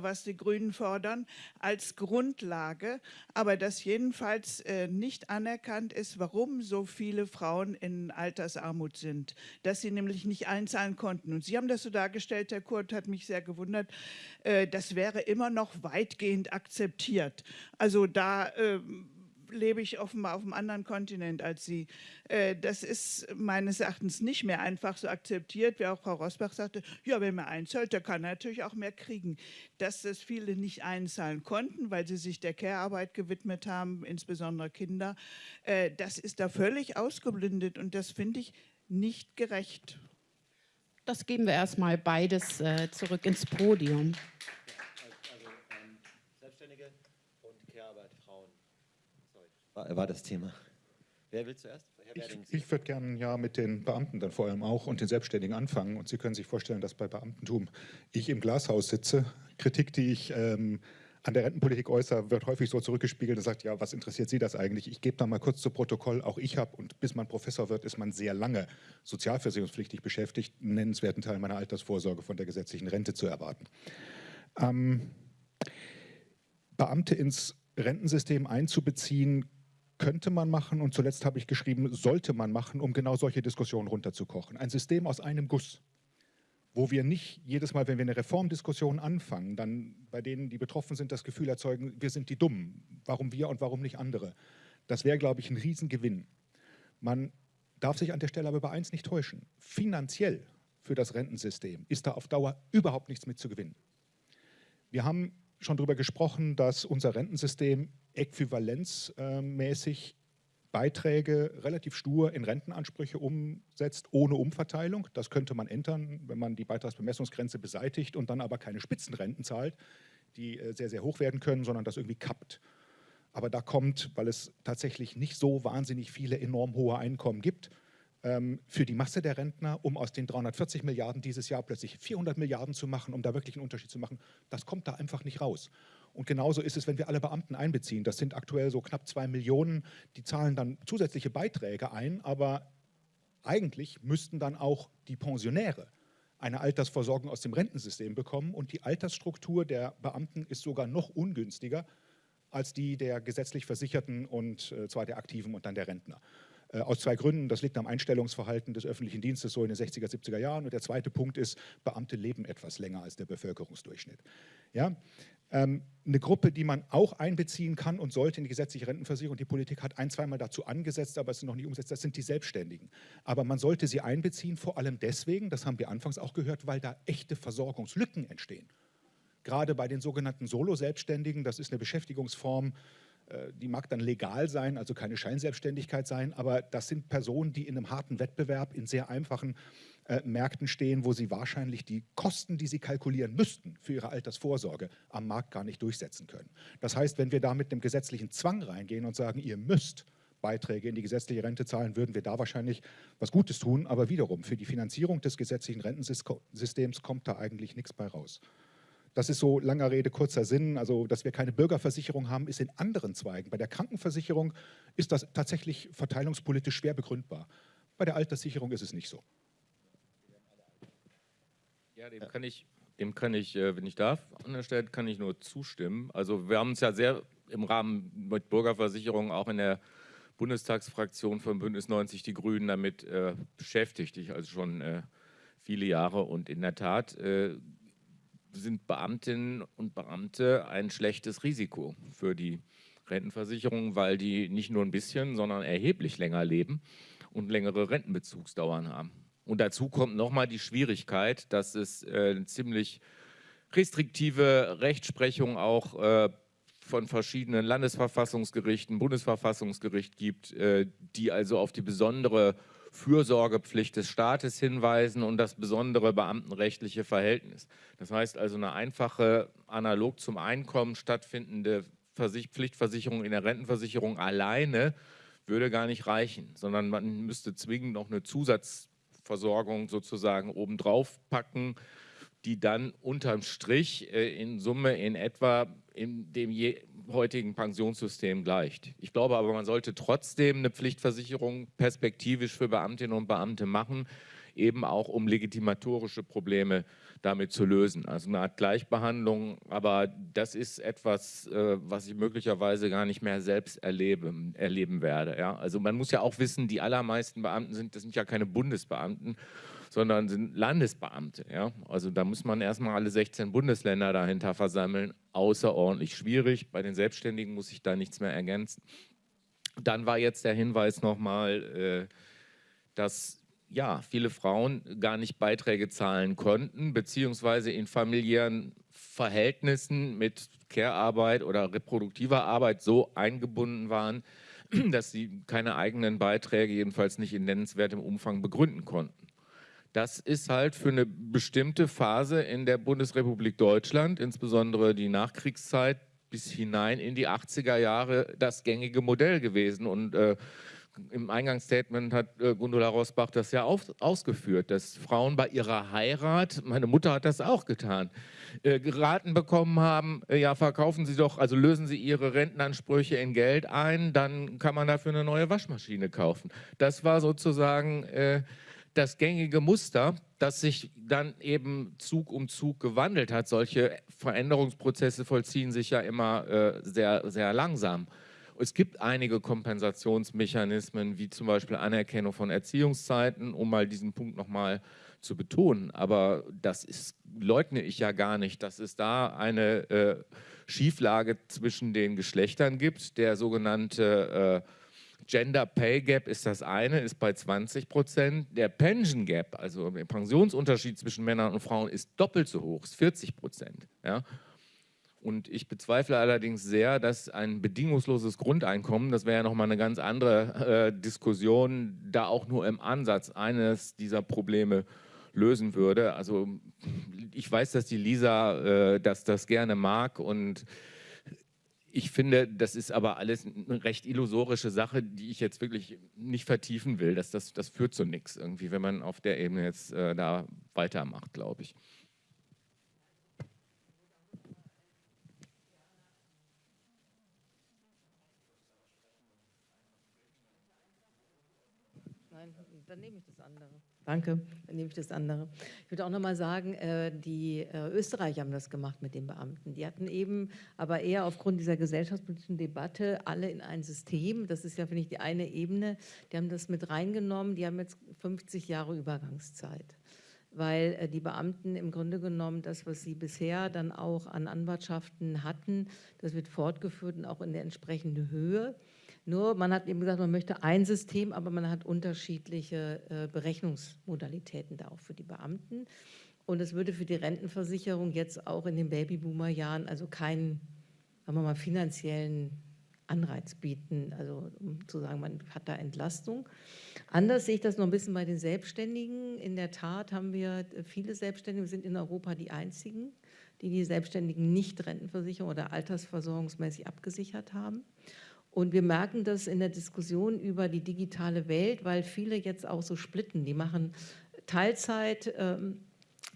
was die Grünen fordern, als Grundlage, aber dass jedenfalls äh, nicht anerkannt ist, warum so viele Frauen in Altersarmut sind, dass sie nämlich nicht einzahlen konnten. Und Sie haben das so dargestellt, Herr Kurt, hat mich sehr gewundert, äh, das wäre immer noch weitgehend akzeptiert. Also da ähm, lebe ich offenbar auf einem anderen Kontinent als Sie. Äh, das ist meines Erachtens nicht mehr einfach so akzeptiert, wie auch Frau Rosbach sagte, ja, wenn man einzahlt, der kann natürlich auch mehr kriegen. Dass das viele nicht einzahlen konnten, weil sie sich der Care-Arbeit gewidmet haben, insbesondere Kinder, äh, das ist da völlig ausgeblindet und das finde ich nicht gerecht. Das geben wir erstmal beides äh, zurück ins Podium. War, war das Thema. Wer will zuerst? Ich, ich würde gerne ja mit den Beamten dann vor allem auch und den Selbstständigen anfangen. Und Sie können sich vorstellen, dass bei Beamtentum ich im Glashaus sitze. Kritik, die ich ähm, an der Rentenpolitik äußere, wird häufig so zurückgespiegelt und sagt, ja, was interessiert Sie das eigentlich? Ich gebe da mal kurz zu Protokoll, auch ich habe, und bis man Professor wird, ist man sehr lange sozialversicherungspflichtig beschäftigt, einen nennenswerten Teil meiner Altersvorsorge von der gesetzlichen Rente zu erwarten. Ähm, Beamte ins Rentensystem einzubeziehen, könnte man machen und zuletzt habe ich geschrieben, sollte man machen, um genau solche Diskussionen runterzukochen. Ein System aus einem Guss, wo wir nicht jedes Mal, wenn wir eine Reformdiskussion anfangen, dann bei denen, die betroffen sind, das Gefühl erzeugen, wir sind die Dummen, warum wir und warum nicht andere. Das wäre, glaube ich, ein Riesengewinn. Man darf sich an der Stelle aber bei eins nicht täuschen. Finanziell für das Rentensystem ist da auf Dauer überhaupt nichts mit zu gewinnen. Wir haben schon darüber gesprochen, dass unser Rentensystem äquivalenzmäßig Beiträge relativ stur in Rentenansprüche umsetzt, ohne Umverteilung. Das könnte man ändern, wenn man die Beitragsbemessungsgrenze beseitigt und dann aber keine Spitzenrenten zahlt, die äh, sehr, sehr hoch werden können, sondern das irgendwie kappt. Aber da kommt, weil es tatsächlich nicht so wahnsinnig viele enorm hohe Einkommen gibt, ähm, für die Masse der Rentner, um aus den 340 Milliarden dieses Jahr plötzlich 400 Milliarden zu machen, um da wirklich einen Unterschied zu machen, das kommt da einfach nicht raus. Und genauso ist es, wenn wir alle Beamten einbeziehen. Das sind aktuell so knapp zwei Millionen, die zahlen dann zusätzliche Beiträge ein, aber eigentlich müssten dann auch die Pensionäre eine Altersversorgung aus dem Rentensystem bekommen und die Altersstruktur der Beamten ist sogar noch ungünstiger als die der gesetzlich Versicherten und äh, zwar der Aktiven und dann der Rentner. Äh, aus zwei Gründen. Das liegt am Einstellungsverhalten des öffentlichen Dienstes so in den 60er, 70er Jahren. Und der zweite Punkt ist, Beamte leben etwas länger als der Bevölkerungsdurchschnitt. Ja? Ähm, eine Gruppe, die man auch einbeziehen kann und sollte in die gesetzliche Rentenversicherung. Die Politik hat ein, zweimal dazu angesetzt, aber es ist noch nicht umgesetzt. Das sind die Selbstständigen. Aber man sollte sie einbeziehen, vor allem deswegen, das haben wir anfangs auch gehört, weil da echte Versorgungslücken entstehen. Gerade bei den sogenannten Solo-Selbstständigen, das ist eine Beschäftigungsform, die mag dann legal sein, also keine Scheinselbstständigkeit sein, aber das sind Personen, die in einem harten Wettbewerb in sehr einfachen äh, Märkten stehen, wo sie wahrscheinlich die Kosten, die sie kalkulieren müssten für ihre Altersvorsorge, am Markt gar nicht durchsetzen können. Das heißt, wenn wir da mit einem gesetzlichen Zwang reingehen und sagen, ihr müsst Beiträge in die gesetzliche Rente zahlen, würden wir da wahrscheinlich was Gutes tun. Aber wiederum, für die Finanzierung des gesetzlichen Rentensystems kommt da eigentlich nichts bei raus. Das ist so langer Rede, kurzer Sinn. Also, dass wir keine Bürgerversicherung haben, ist in anderen Zweigen. Bei der Krankenversicherung ist das tatsächlich verteilungspolitisch schwer begründbar. Bei der Alterssicherung ist es nicht so. Ja, dem kann ich, dem kann ich, äh, wenn ich darf, an der Stelle kann ich nur zustimmen. Also wir haben uns ja sehr im Rahmen mit Bürgerversicherung auch in der Bundestagsfraktion von Bündnis 90 Die Grünen damit äh, beschäftigt. Ich also schon äh, viele Jahre und in der Tat äh, sind Beamtinnen und Beamte ein schlechtes Risiko für die Rentenversicherung, weil die nicht nur ein bisschen, sondern erheblich länger leben und längere Rentenbezugsdauern haben. Und dazu kommt nochmal die Schwierigkeit, dass es äh, eine ziemlich restriktive Rechtsprechung auch äh, von verschiedenen Landesverfassungsgerichten, Bundesverfassungsgericht gibt, äh, die also auf die besondere Fürsorgepflicht des Staates hinweisen und das besondere beamtenrechtliche Verhältnis. Das heißt also eine einfache, analog zum Einkommen stattfindende Pflichtversicherung in der Rentenversicherung alleine würde gar nicht reichen, sondern man müsste zwingend noch eine Zusatzversorgung sozusagen obendrauf packen, die dann unterm Strich äh, in Summe in etwa in dem heutigen Pensionssystem gleicht. Ich glaube aber, man sollte trotzdem eine Pflichtversicherung perspektivisch für Beamtinnen und Beamte machen, eben auch um legitimatorische Probleme damit zu lösen. Also eine Art Gleichbehandlung, aber das ist etwas, äh, was ich möglicherweise gar nicht mehr selbst erleben, erleben werde. Ja? Also man muss ja auch wissen, die allermeisten Beamten sind, das sind ja keine Bundesbeamten, sondern sind Landesbeamte. Ja? Also da muss man erstmal alle 16 Bundesländer dahinter versammeln. Außerordentlich schwierig. Bei den Selbstständigen muss ich da nichts mehr ergänzen. Dann war jetzt der Hinweis nochmal, äh, dass ja, viele Frauen gar nicht Beiträge zahlen konnten, beziehungsweise in familiären Verhältnissen mit Care-Arbeit oder reproduktiver Arbeit so eingebunden waren, (clears throat) dass sie keine eigenen Beiträge, jedenfalls nicht in nennenswertem Umfang, begründen konnten. Das ist halt für eine bestimmte Phase in der Bundesrepublik Deutschland, insbesondere die Nachkriegszeit bis hinein in die 80er Jahre, das gängige Modell gewesen. Und äh, Im Eingangsstatement hat äh, Gundula Rosbach das ja auf, ausgeführt, dass Frauen bei ihrer Heirat, meine Mutter hat das auch getan, äh, geraten bekommen haben, äh, ja verkaufen Sie doch, also lösen Sie Ihre Rentenansprüche in Geld ein, dann kann man dafür eine neue Waschmaschine kaufen. Das war sozusagen äh, das gängige Muster, das sich dann eben Zug um Zug gewandelt hat. Solche Veränderungsprozesse vollziehen sich ja immer äh, sehr, sehr langsam. Es gibt einige Kompensationsmechanismen, wie zum Beispiel Anerkennung von Erziehungszeiten, um mal diesen Punkt nochmal zu betonen. Aber das ist, leugne ich ja gar nicht, dass es da eine äh, Schieflage zwischen den Geschlechtern gibt. Der sogenannte äh, Gender Pay Gap ist das eine, ist bei 20 Prozent. Der Pension Gap, also der Pensionsunterschied zwischen Männern und Frauen, ist doppelt so hoch, ist 40 Prozent. Ja? Und ich bezweifle allerdings sehr, dass ein bedingungsloses Grundeinkommen, das wäre ja nochmal eine ganz andere äh, Diskussion, da auch nur im Ansatz eines dieser Probleme lösen würde. Also ich weiß, dass die Lisa äh, das, das gerne mag und ich finde, das ist aber alles eine recht illusorische Sache, die ich jetzt wirklich nicht vertiefen will. Das, das, das führt zu nichts irgendwie, wenn man auf der Ebene jetzt äh, da weitermacht, glaube ich. Nein, dann nehme ich das. Danke, dann nehme ich das andere. Ich würde auch noch mal sagen, äh, die äh, Österreicher haben das gemacht mit den Beamten. Die hatten eben, aber eher aufgrund dieser gesellschaftspolitischen Debatte, alle in ein System. Das ist ja, finde ich, die eine Ebene. Die haben das mit reingenommen. Die haben jetzt 50 Jahre Übergangszeit weil äh, die Beamten im Grunde genommen das, was sie bisher dann auch an Anwartschaften hatten, das wird fortgeführt und auch in der entsprechenden Höhe. Nur man hat eben gesagt, man möchte ein System, aber man hat unterschiedliche äh, Berechnungsmodalitäten da auch für die Beamten. Und es würde für die Rentenversicherung jetzt auch in den Babyboomer-Jahren also keinen, sagen wir mal, finanziellen Anreiz bieten, also um zu sagen, man hat da Entlastung. Anders sehe ich das noch ein bisschen bei den Selbstständigen. In der Tat haben wir viele Selbstständige, wir sind in Europa die einzigen, die die Selbstständigen nicht Rentenversicherung oder altersversorgungsmäßig abgesichert haben. Und wir merken das in der Diskussion über die digitale Welt, weil viele jetzt auch so splitten. Die machen Teilzeit ähm,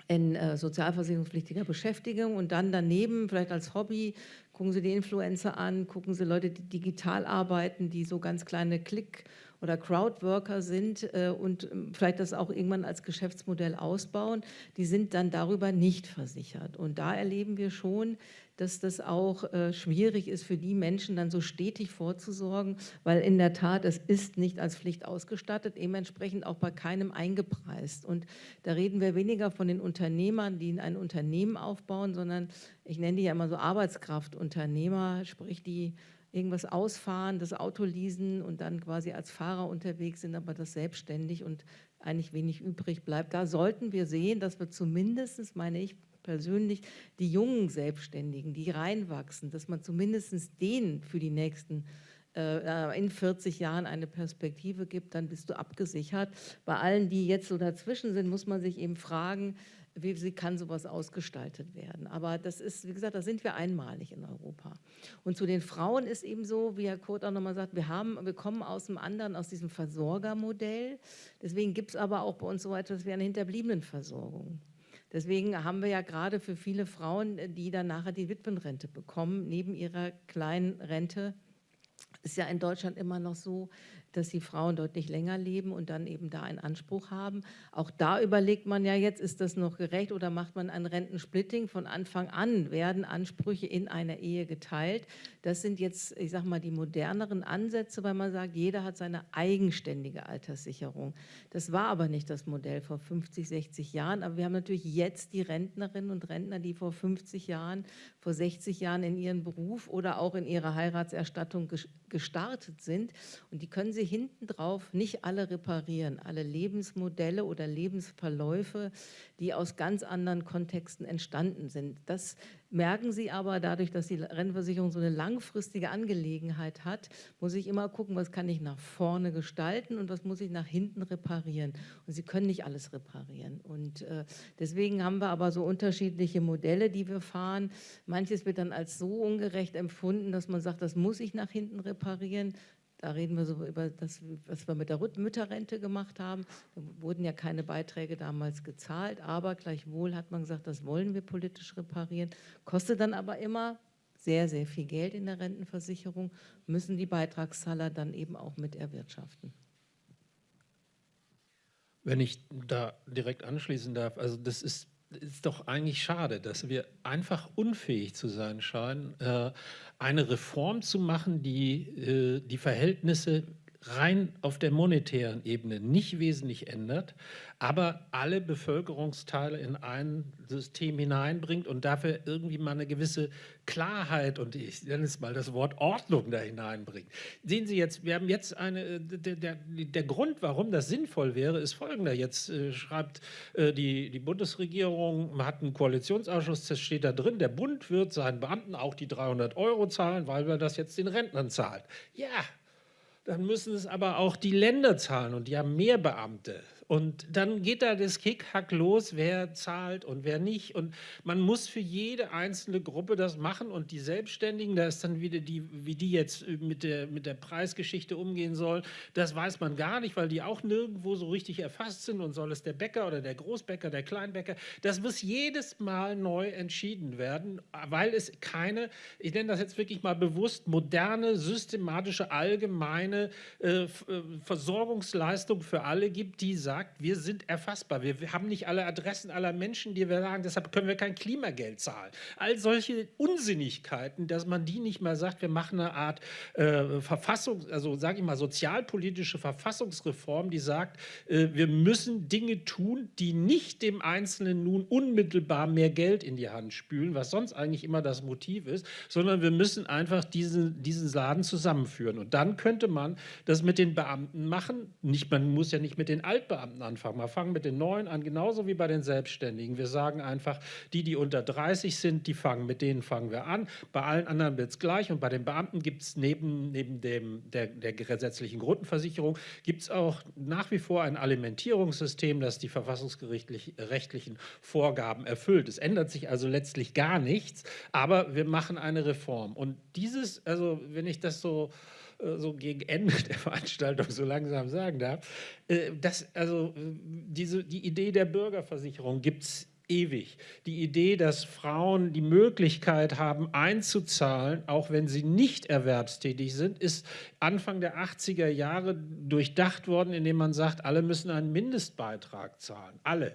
in äh, sozialversicherungspflichtiger Beschäftigung und dann daneben, vielleicht als Hobby, gucken sie die Influencer an, gucken sie Leute, die digital arbeiten, die so ganz kleine Klick- oder Crowdworker sind äh, und ähm, vielleicht das auch irgendwann als Geschäftsmodell ausbauen, die sind dann darüber nicht versichert. Und da erleben wir schon, dass das auch äh, schwierig ist für die Menschen, dann so stetig vorzusorgen, weil in der Tat, es ist nicht als Pflicht ausgestattet, dementsprechend auch bei keinem eingepreist. Und da reden wir weniger von den Unternehmern, die ein Unternehmen aufbauen, sondern ich nenne die ja immer so Arbeitskraftunternehmer, sprich die irgendwas ausfahren, das Auto leasen und dann quasi als Fahrer unterwegs sind, aber das selbstständig und eigentlich wenig übrig bleibt. Da sollten wir sehen, dass wir zumindest, meine ich, persönlich die jungen Selbstständigen, die reinwachsen, dass man zumindest denen für die nächsten äh, in 40 Jahren eine Perspektive gibt, dann bist du abgesichert. Bei allen, die jetzt so dazwischen sind, muss man sich eben fragen, wie, wie kann sowas ausgestaltet werden. Aber das ist, wie gesagt, da sind wir einmalig in Europa. Und zu den Frauen ist eben so, wie Herr Kurt auch nochmal sagt, wir, haben, wir kommen aus dem anderen, aus diesem Versorgermodell. Deswegen gibt es aber auch bei uns so etwas wie eine Hinterbliebenenversorgung. Deswegen haben wir ja gerade für viele Frauen, äh, die dann nachher die Witwenrente bekommen, neben ihrer kleinen Rente, ist ja in Deutschland immer noch so, dass die Frauen deutlich länger leben und dann eben da einen Anspruch haben. Auch da überlegt man ja jetzt, ist das noch gerecht oder macht man ein Rentensplitting? Von Anfang an werden Ansprüche in einer Ehe geteilt. Das sind jetzt, ich sage mal, die moderneren Ansätze, weil man sagt, jeder hat seine eigenständige Alterssicherung. Das war aber nicht das Modell vor 50, 60 Jahren. Aber wir haben natürlich jetzt die Rentnerinnen und Rentner, die vor 50 Jahren, vor 60 Jahren in ihren Beruf oder auch in ihre Heiratserstattung gestartet sind. Und die können sie hinten drauf nicht alle reparieren, alle Lebensmodelle oder Lebensverläufe, die aus ganz anderen Kontexten entstanden sind. Das merken Sie aber dadurch, dass die Rentenversicherung so eine langfristige Angelegenheit hat, muss ich immer gucken, was kann ich nach vorne gestalten und was muss ich nach hinten reparieren. Und Sie können nicht alles reparieren. Und äh, deswegen haben wir aber so unterschiedliche Modelle, die wir fahren. Manches wird dann als so ungerecht empfunden, dass man sagt, das muss ich nach hinten reparieren Da reden wir so über das, was wir mit der Mütterrente gemacht haben. Da wurden ja keine Beiträge damals gezahlt, aber gleichwohl hat man gesagt, das wollen wir politisch reparieren. Kostet dann aber immer sehr, sehr viel Geld in der Rentenversicherung, müssen die Beitragszahler dann eben auch mit erwirtschaften. Wenn ich da direkt anschließen darf, also das ist ist doch eigentlich schade, dass wir einfach unfähig zu sein scheinen, äh, eine Reform zu machen, die äh, die Verhältnisse rein auf der monetären Ebene nicht wesentlich ändert, aber alle Bevölkerungsteile in ein System hineinbringt und dafür irgendwie mal eine gewisse Klarheit und ich nenne es mal das Wort Ordnung da hineinbringt. Sehen Sie jetzt, wir haben jetzt eine, der, der, der Grund, warum das sinnvoll wäre, ist folgender. Jetzt äh, schreibt äh, die, die Bundesregierung, hat einen Koalitionsausschuss, das steht da drin, der Bund wird seinen Beamten auch die 300 Euro zahlen, weil wir das jetzt den Rentnern zahlen. Ja, dann müssen es aber auch die Länder zahlen und die haben mehr Beamte. Und dann geht da das Kickhack los, wer zahlt und wer nicht. Und man muss für jede einzelne Gruppe das machen. Und die Selbstständigen, da ist dann wieder die, wie die jetzt mit der, mit der Preisgeschichte umgehen sollen, das weiß man gar nicht, weil die auch nirgendwo so richtig erfasst sind. Und soll es der Bäcker oder der Großbäcker, der Kleinbäcker, das muss jedes Mal neu entschieden werden, weil es keine, ich nenne das jetzt wirklich mal bewusst, moderne, systematische, allgemeine äh, äh Versorgungsleistung für alle gibt, die sagen, sagt, wir sind erfassbar. Wir, haben nicht alle Adressen aller Menschen, die wir sagen, deshalb können wir kein Klimageld zahlen. All solche Unsinnigkeiten, dass man die nicht mal sagt, wir machen eine Art äh, Verfassung, also sage ich mal, sozialpolitische Verfassungsreform, die sagt, äh, wir müssen Dinge tun, die nicht dem Einzelnen nun unmittelbar mehr Geld in die Hand spülen, was sonst eigentlich immer das Motiv ist, sondern wir müssen einfach diesen, diesen Laden zusammenführen. Und dann könnte man das mit den Beamten machen. Nicht, man muss ja nicht mit den Altbeamten Beamten anfangen. Wir fangen mit den Neuen an, genauso wie bei den Selbstständigen. Wir sagen einfach, die, die unter 30 sind, die fangen, mit denen fangen wir an. Bei allen anderen wird es gleich. Und bei den Beamten gibt es neben, neben dem, der, der gesetzlichen Grundversicherung, gibt auch nach wie vor ein Alimentierungssystem, das die verfassungsgerichtlichen Vorgaben erfüllt. Es ändert sich also letztlich gar nichts, aber wir machen eine Reform. Und dieses, also wenn ich das so so gegen Ende der Veranstaltung so langsam sagen darf, äh, das, also diese, die Idee der Bürgerversicherung gibt es ewig. Die Idee, dass Frauen die Möglichkeit haben, einzuzahlen, auch wenn sie nicht erwerbstätig sind, ist Anfang der 80er Jahre durchdacht worden, indem man sagt, alle müssen einen Mindestbeitrag zahlen. Alle.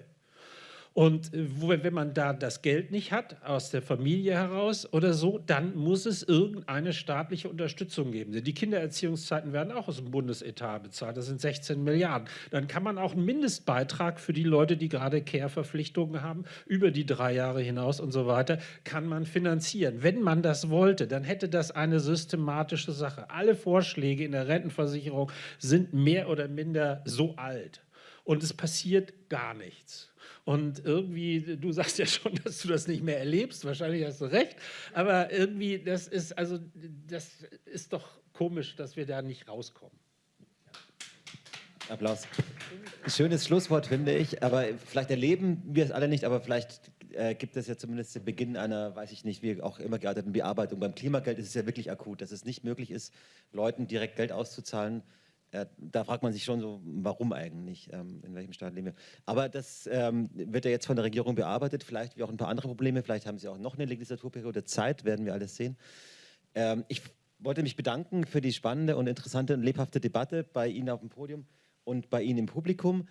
Und äh, wenn man da das Geld nicht hat, aus der Familie heraus oder so, dann muss es irgendeine staatliche Unterstützung geben. Die Kindererziehungszeiten werden auch aus dem Bundesetat bezahlt, das sind 16 Milliarden. Dann kann man auch einen Mindestbeitrag für die Leute, die gerade Care-Verpflichtungen haben, über die drei Jahre hinaus und so weiter, kann man finanzieren. Wenn man das wollte, dann hätte das eine systematische Sache. Alle Vorschläge in der Rentenversicherung sind mehr oder minder so alt. Und es passiert gar nichts. Und irgendwie, du sagst ja schon, (laughs) dass du das nicht mehr erlebst, wahrscheinlich hast du recht, aber irgendwie, das ist, also, das ist doch komisch, dass wir da nicht rauskommen. Applaus. Schönes Schlusswort, finde ich, aber vielleicht erleben wir es alle nicht, aber vielleicht äh, gibt es ja zumindest den Beginn einer, weiß ich nicht, wie auch immer gearteten Bearbeitung. Beim Klimageld ist es ja wirklich akut, dass es nicht möglich ist, Leuten direkt Geld auszuzahlen, da fragt man sich schon so, warum eigentlich, ähm, in welchem Staat leben wir. Aber das ähm, wird ja jetzt von der Regierung bearbeitet, vielleicht wie auch ein paar andere Probleme, vielleicht haben sie auch noch eine Legislaturperiode Zeit, werden wir alles sehen. Ähm, ich wollte mich bedanken für die spannende und interessante und lebhafte Debatte bei Ihnen auf dem Podium und bei Ihnen im Publikum.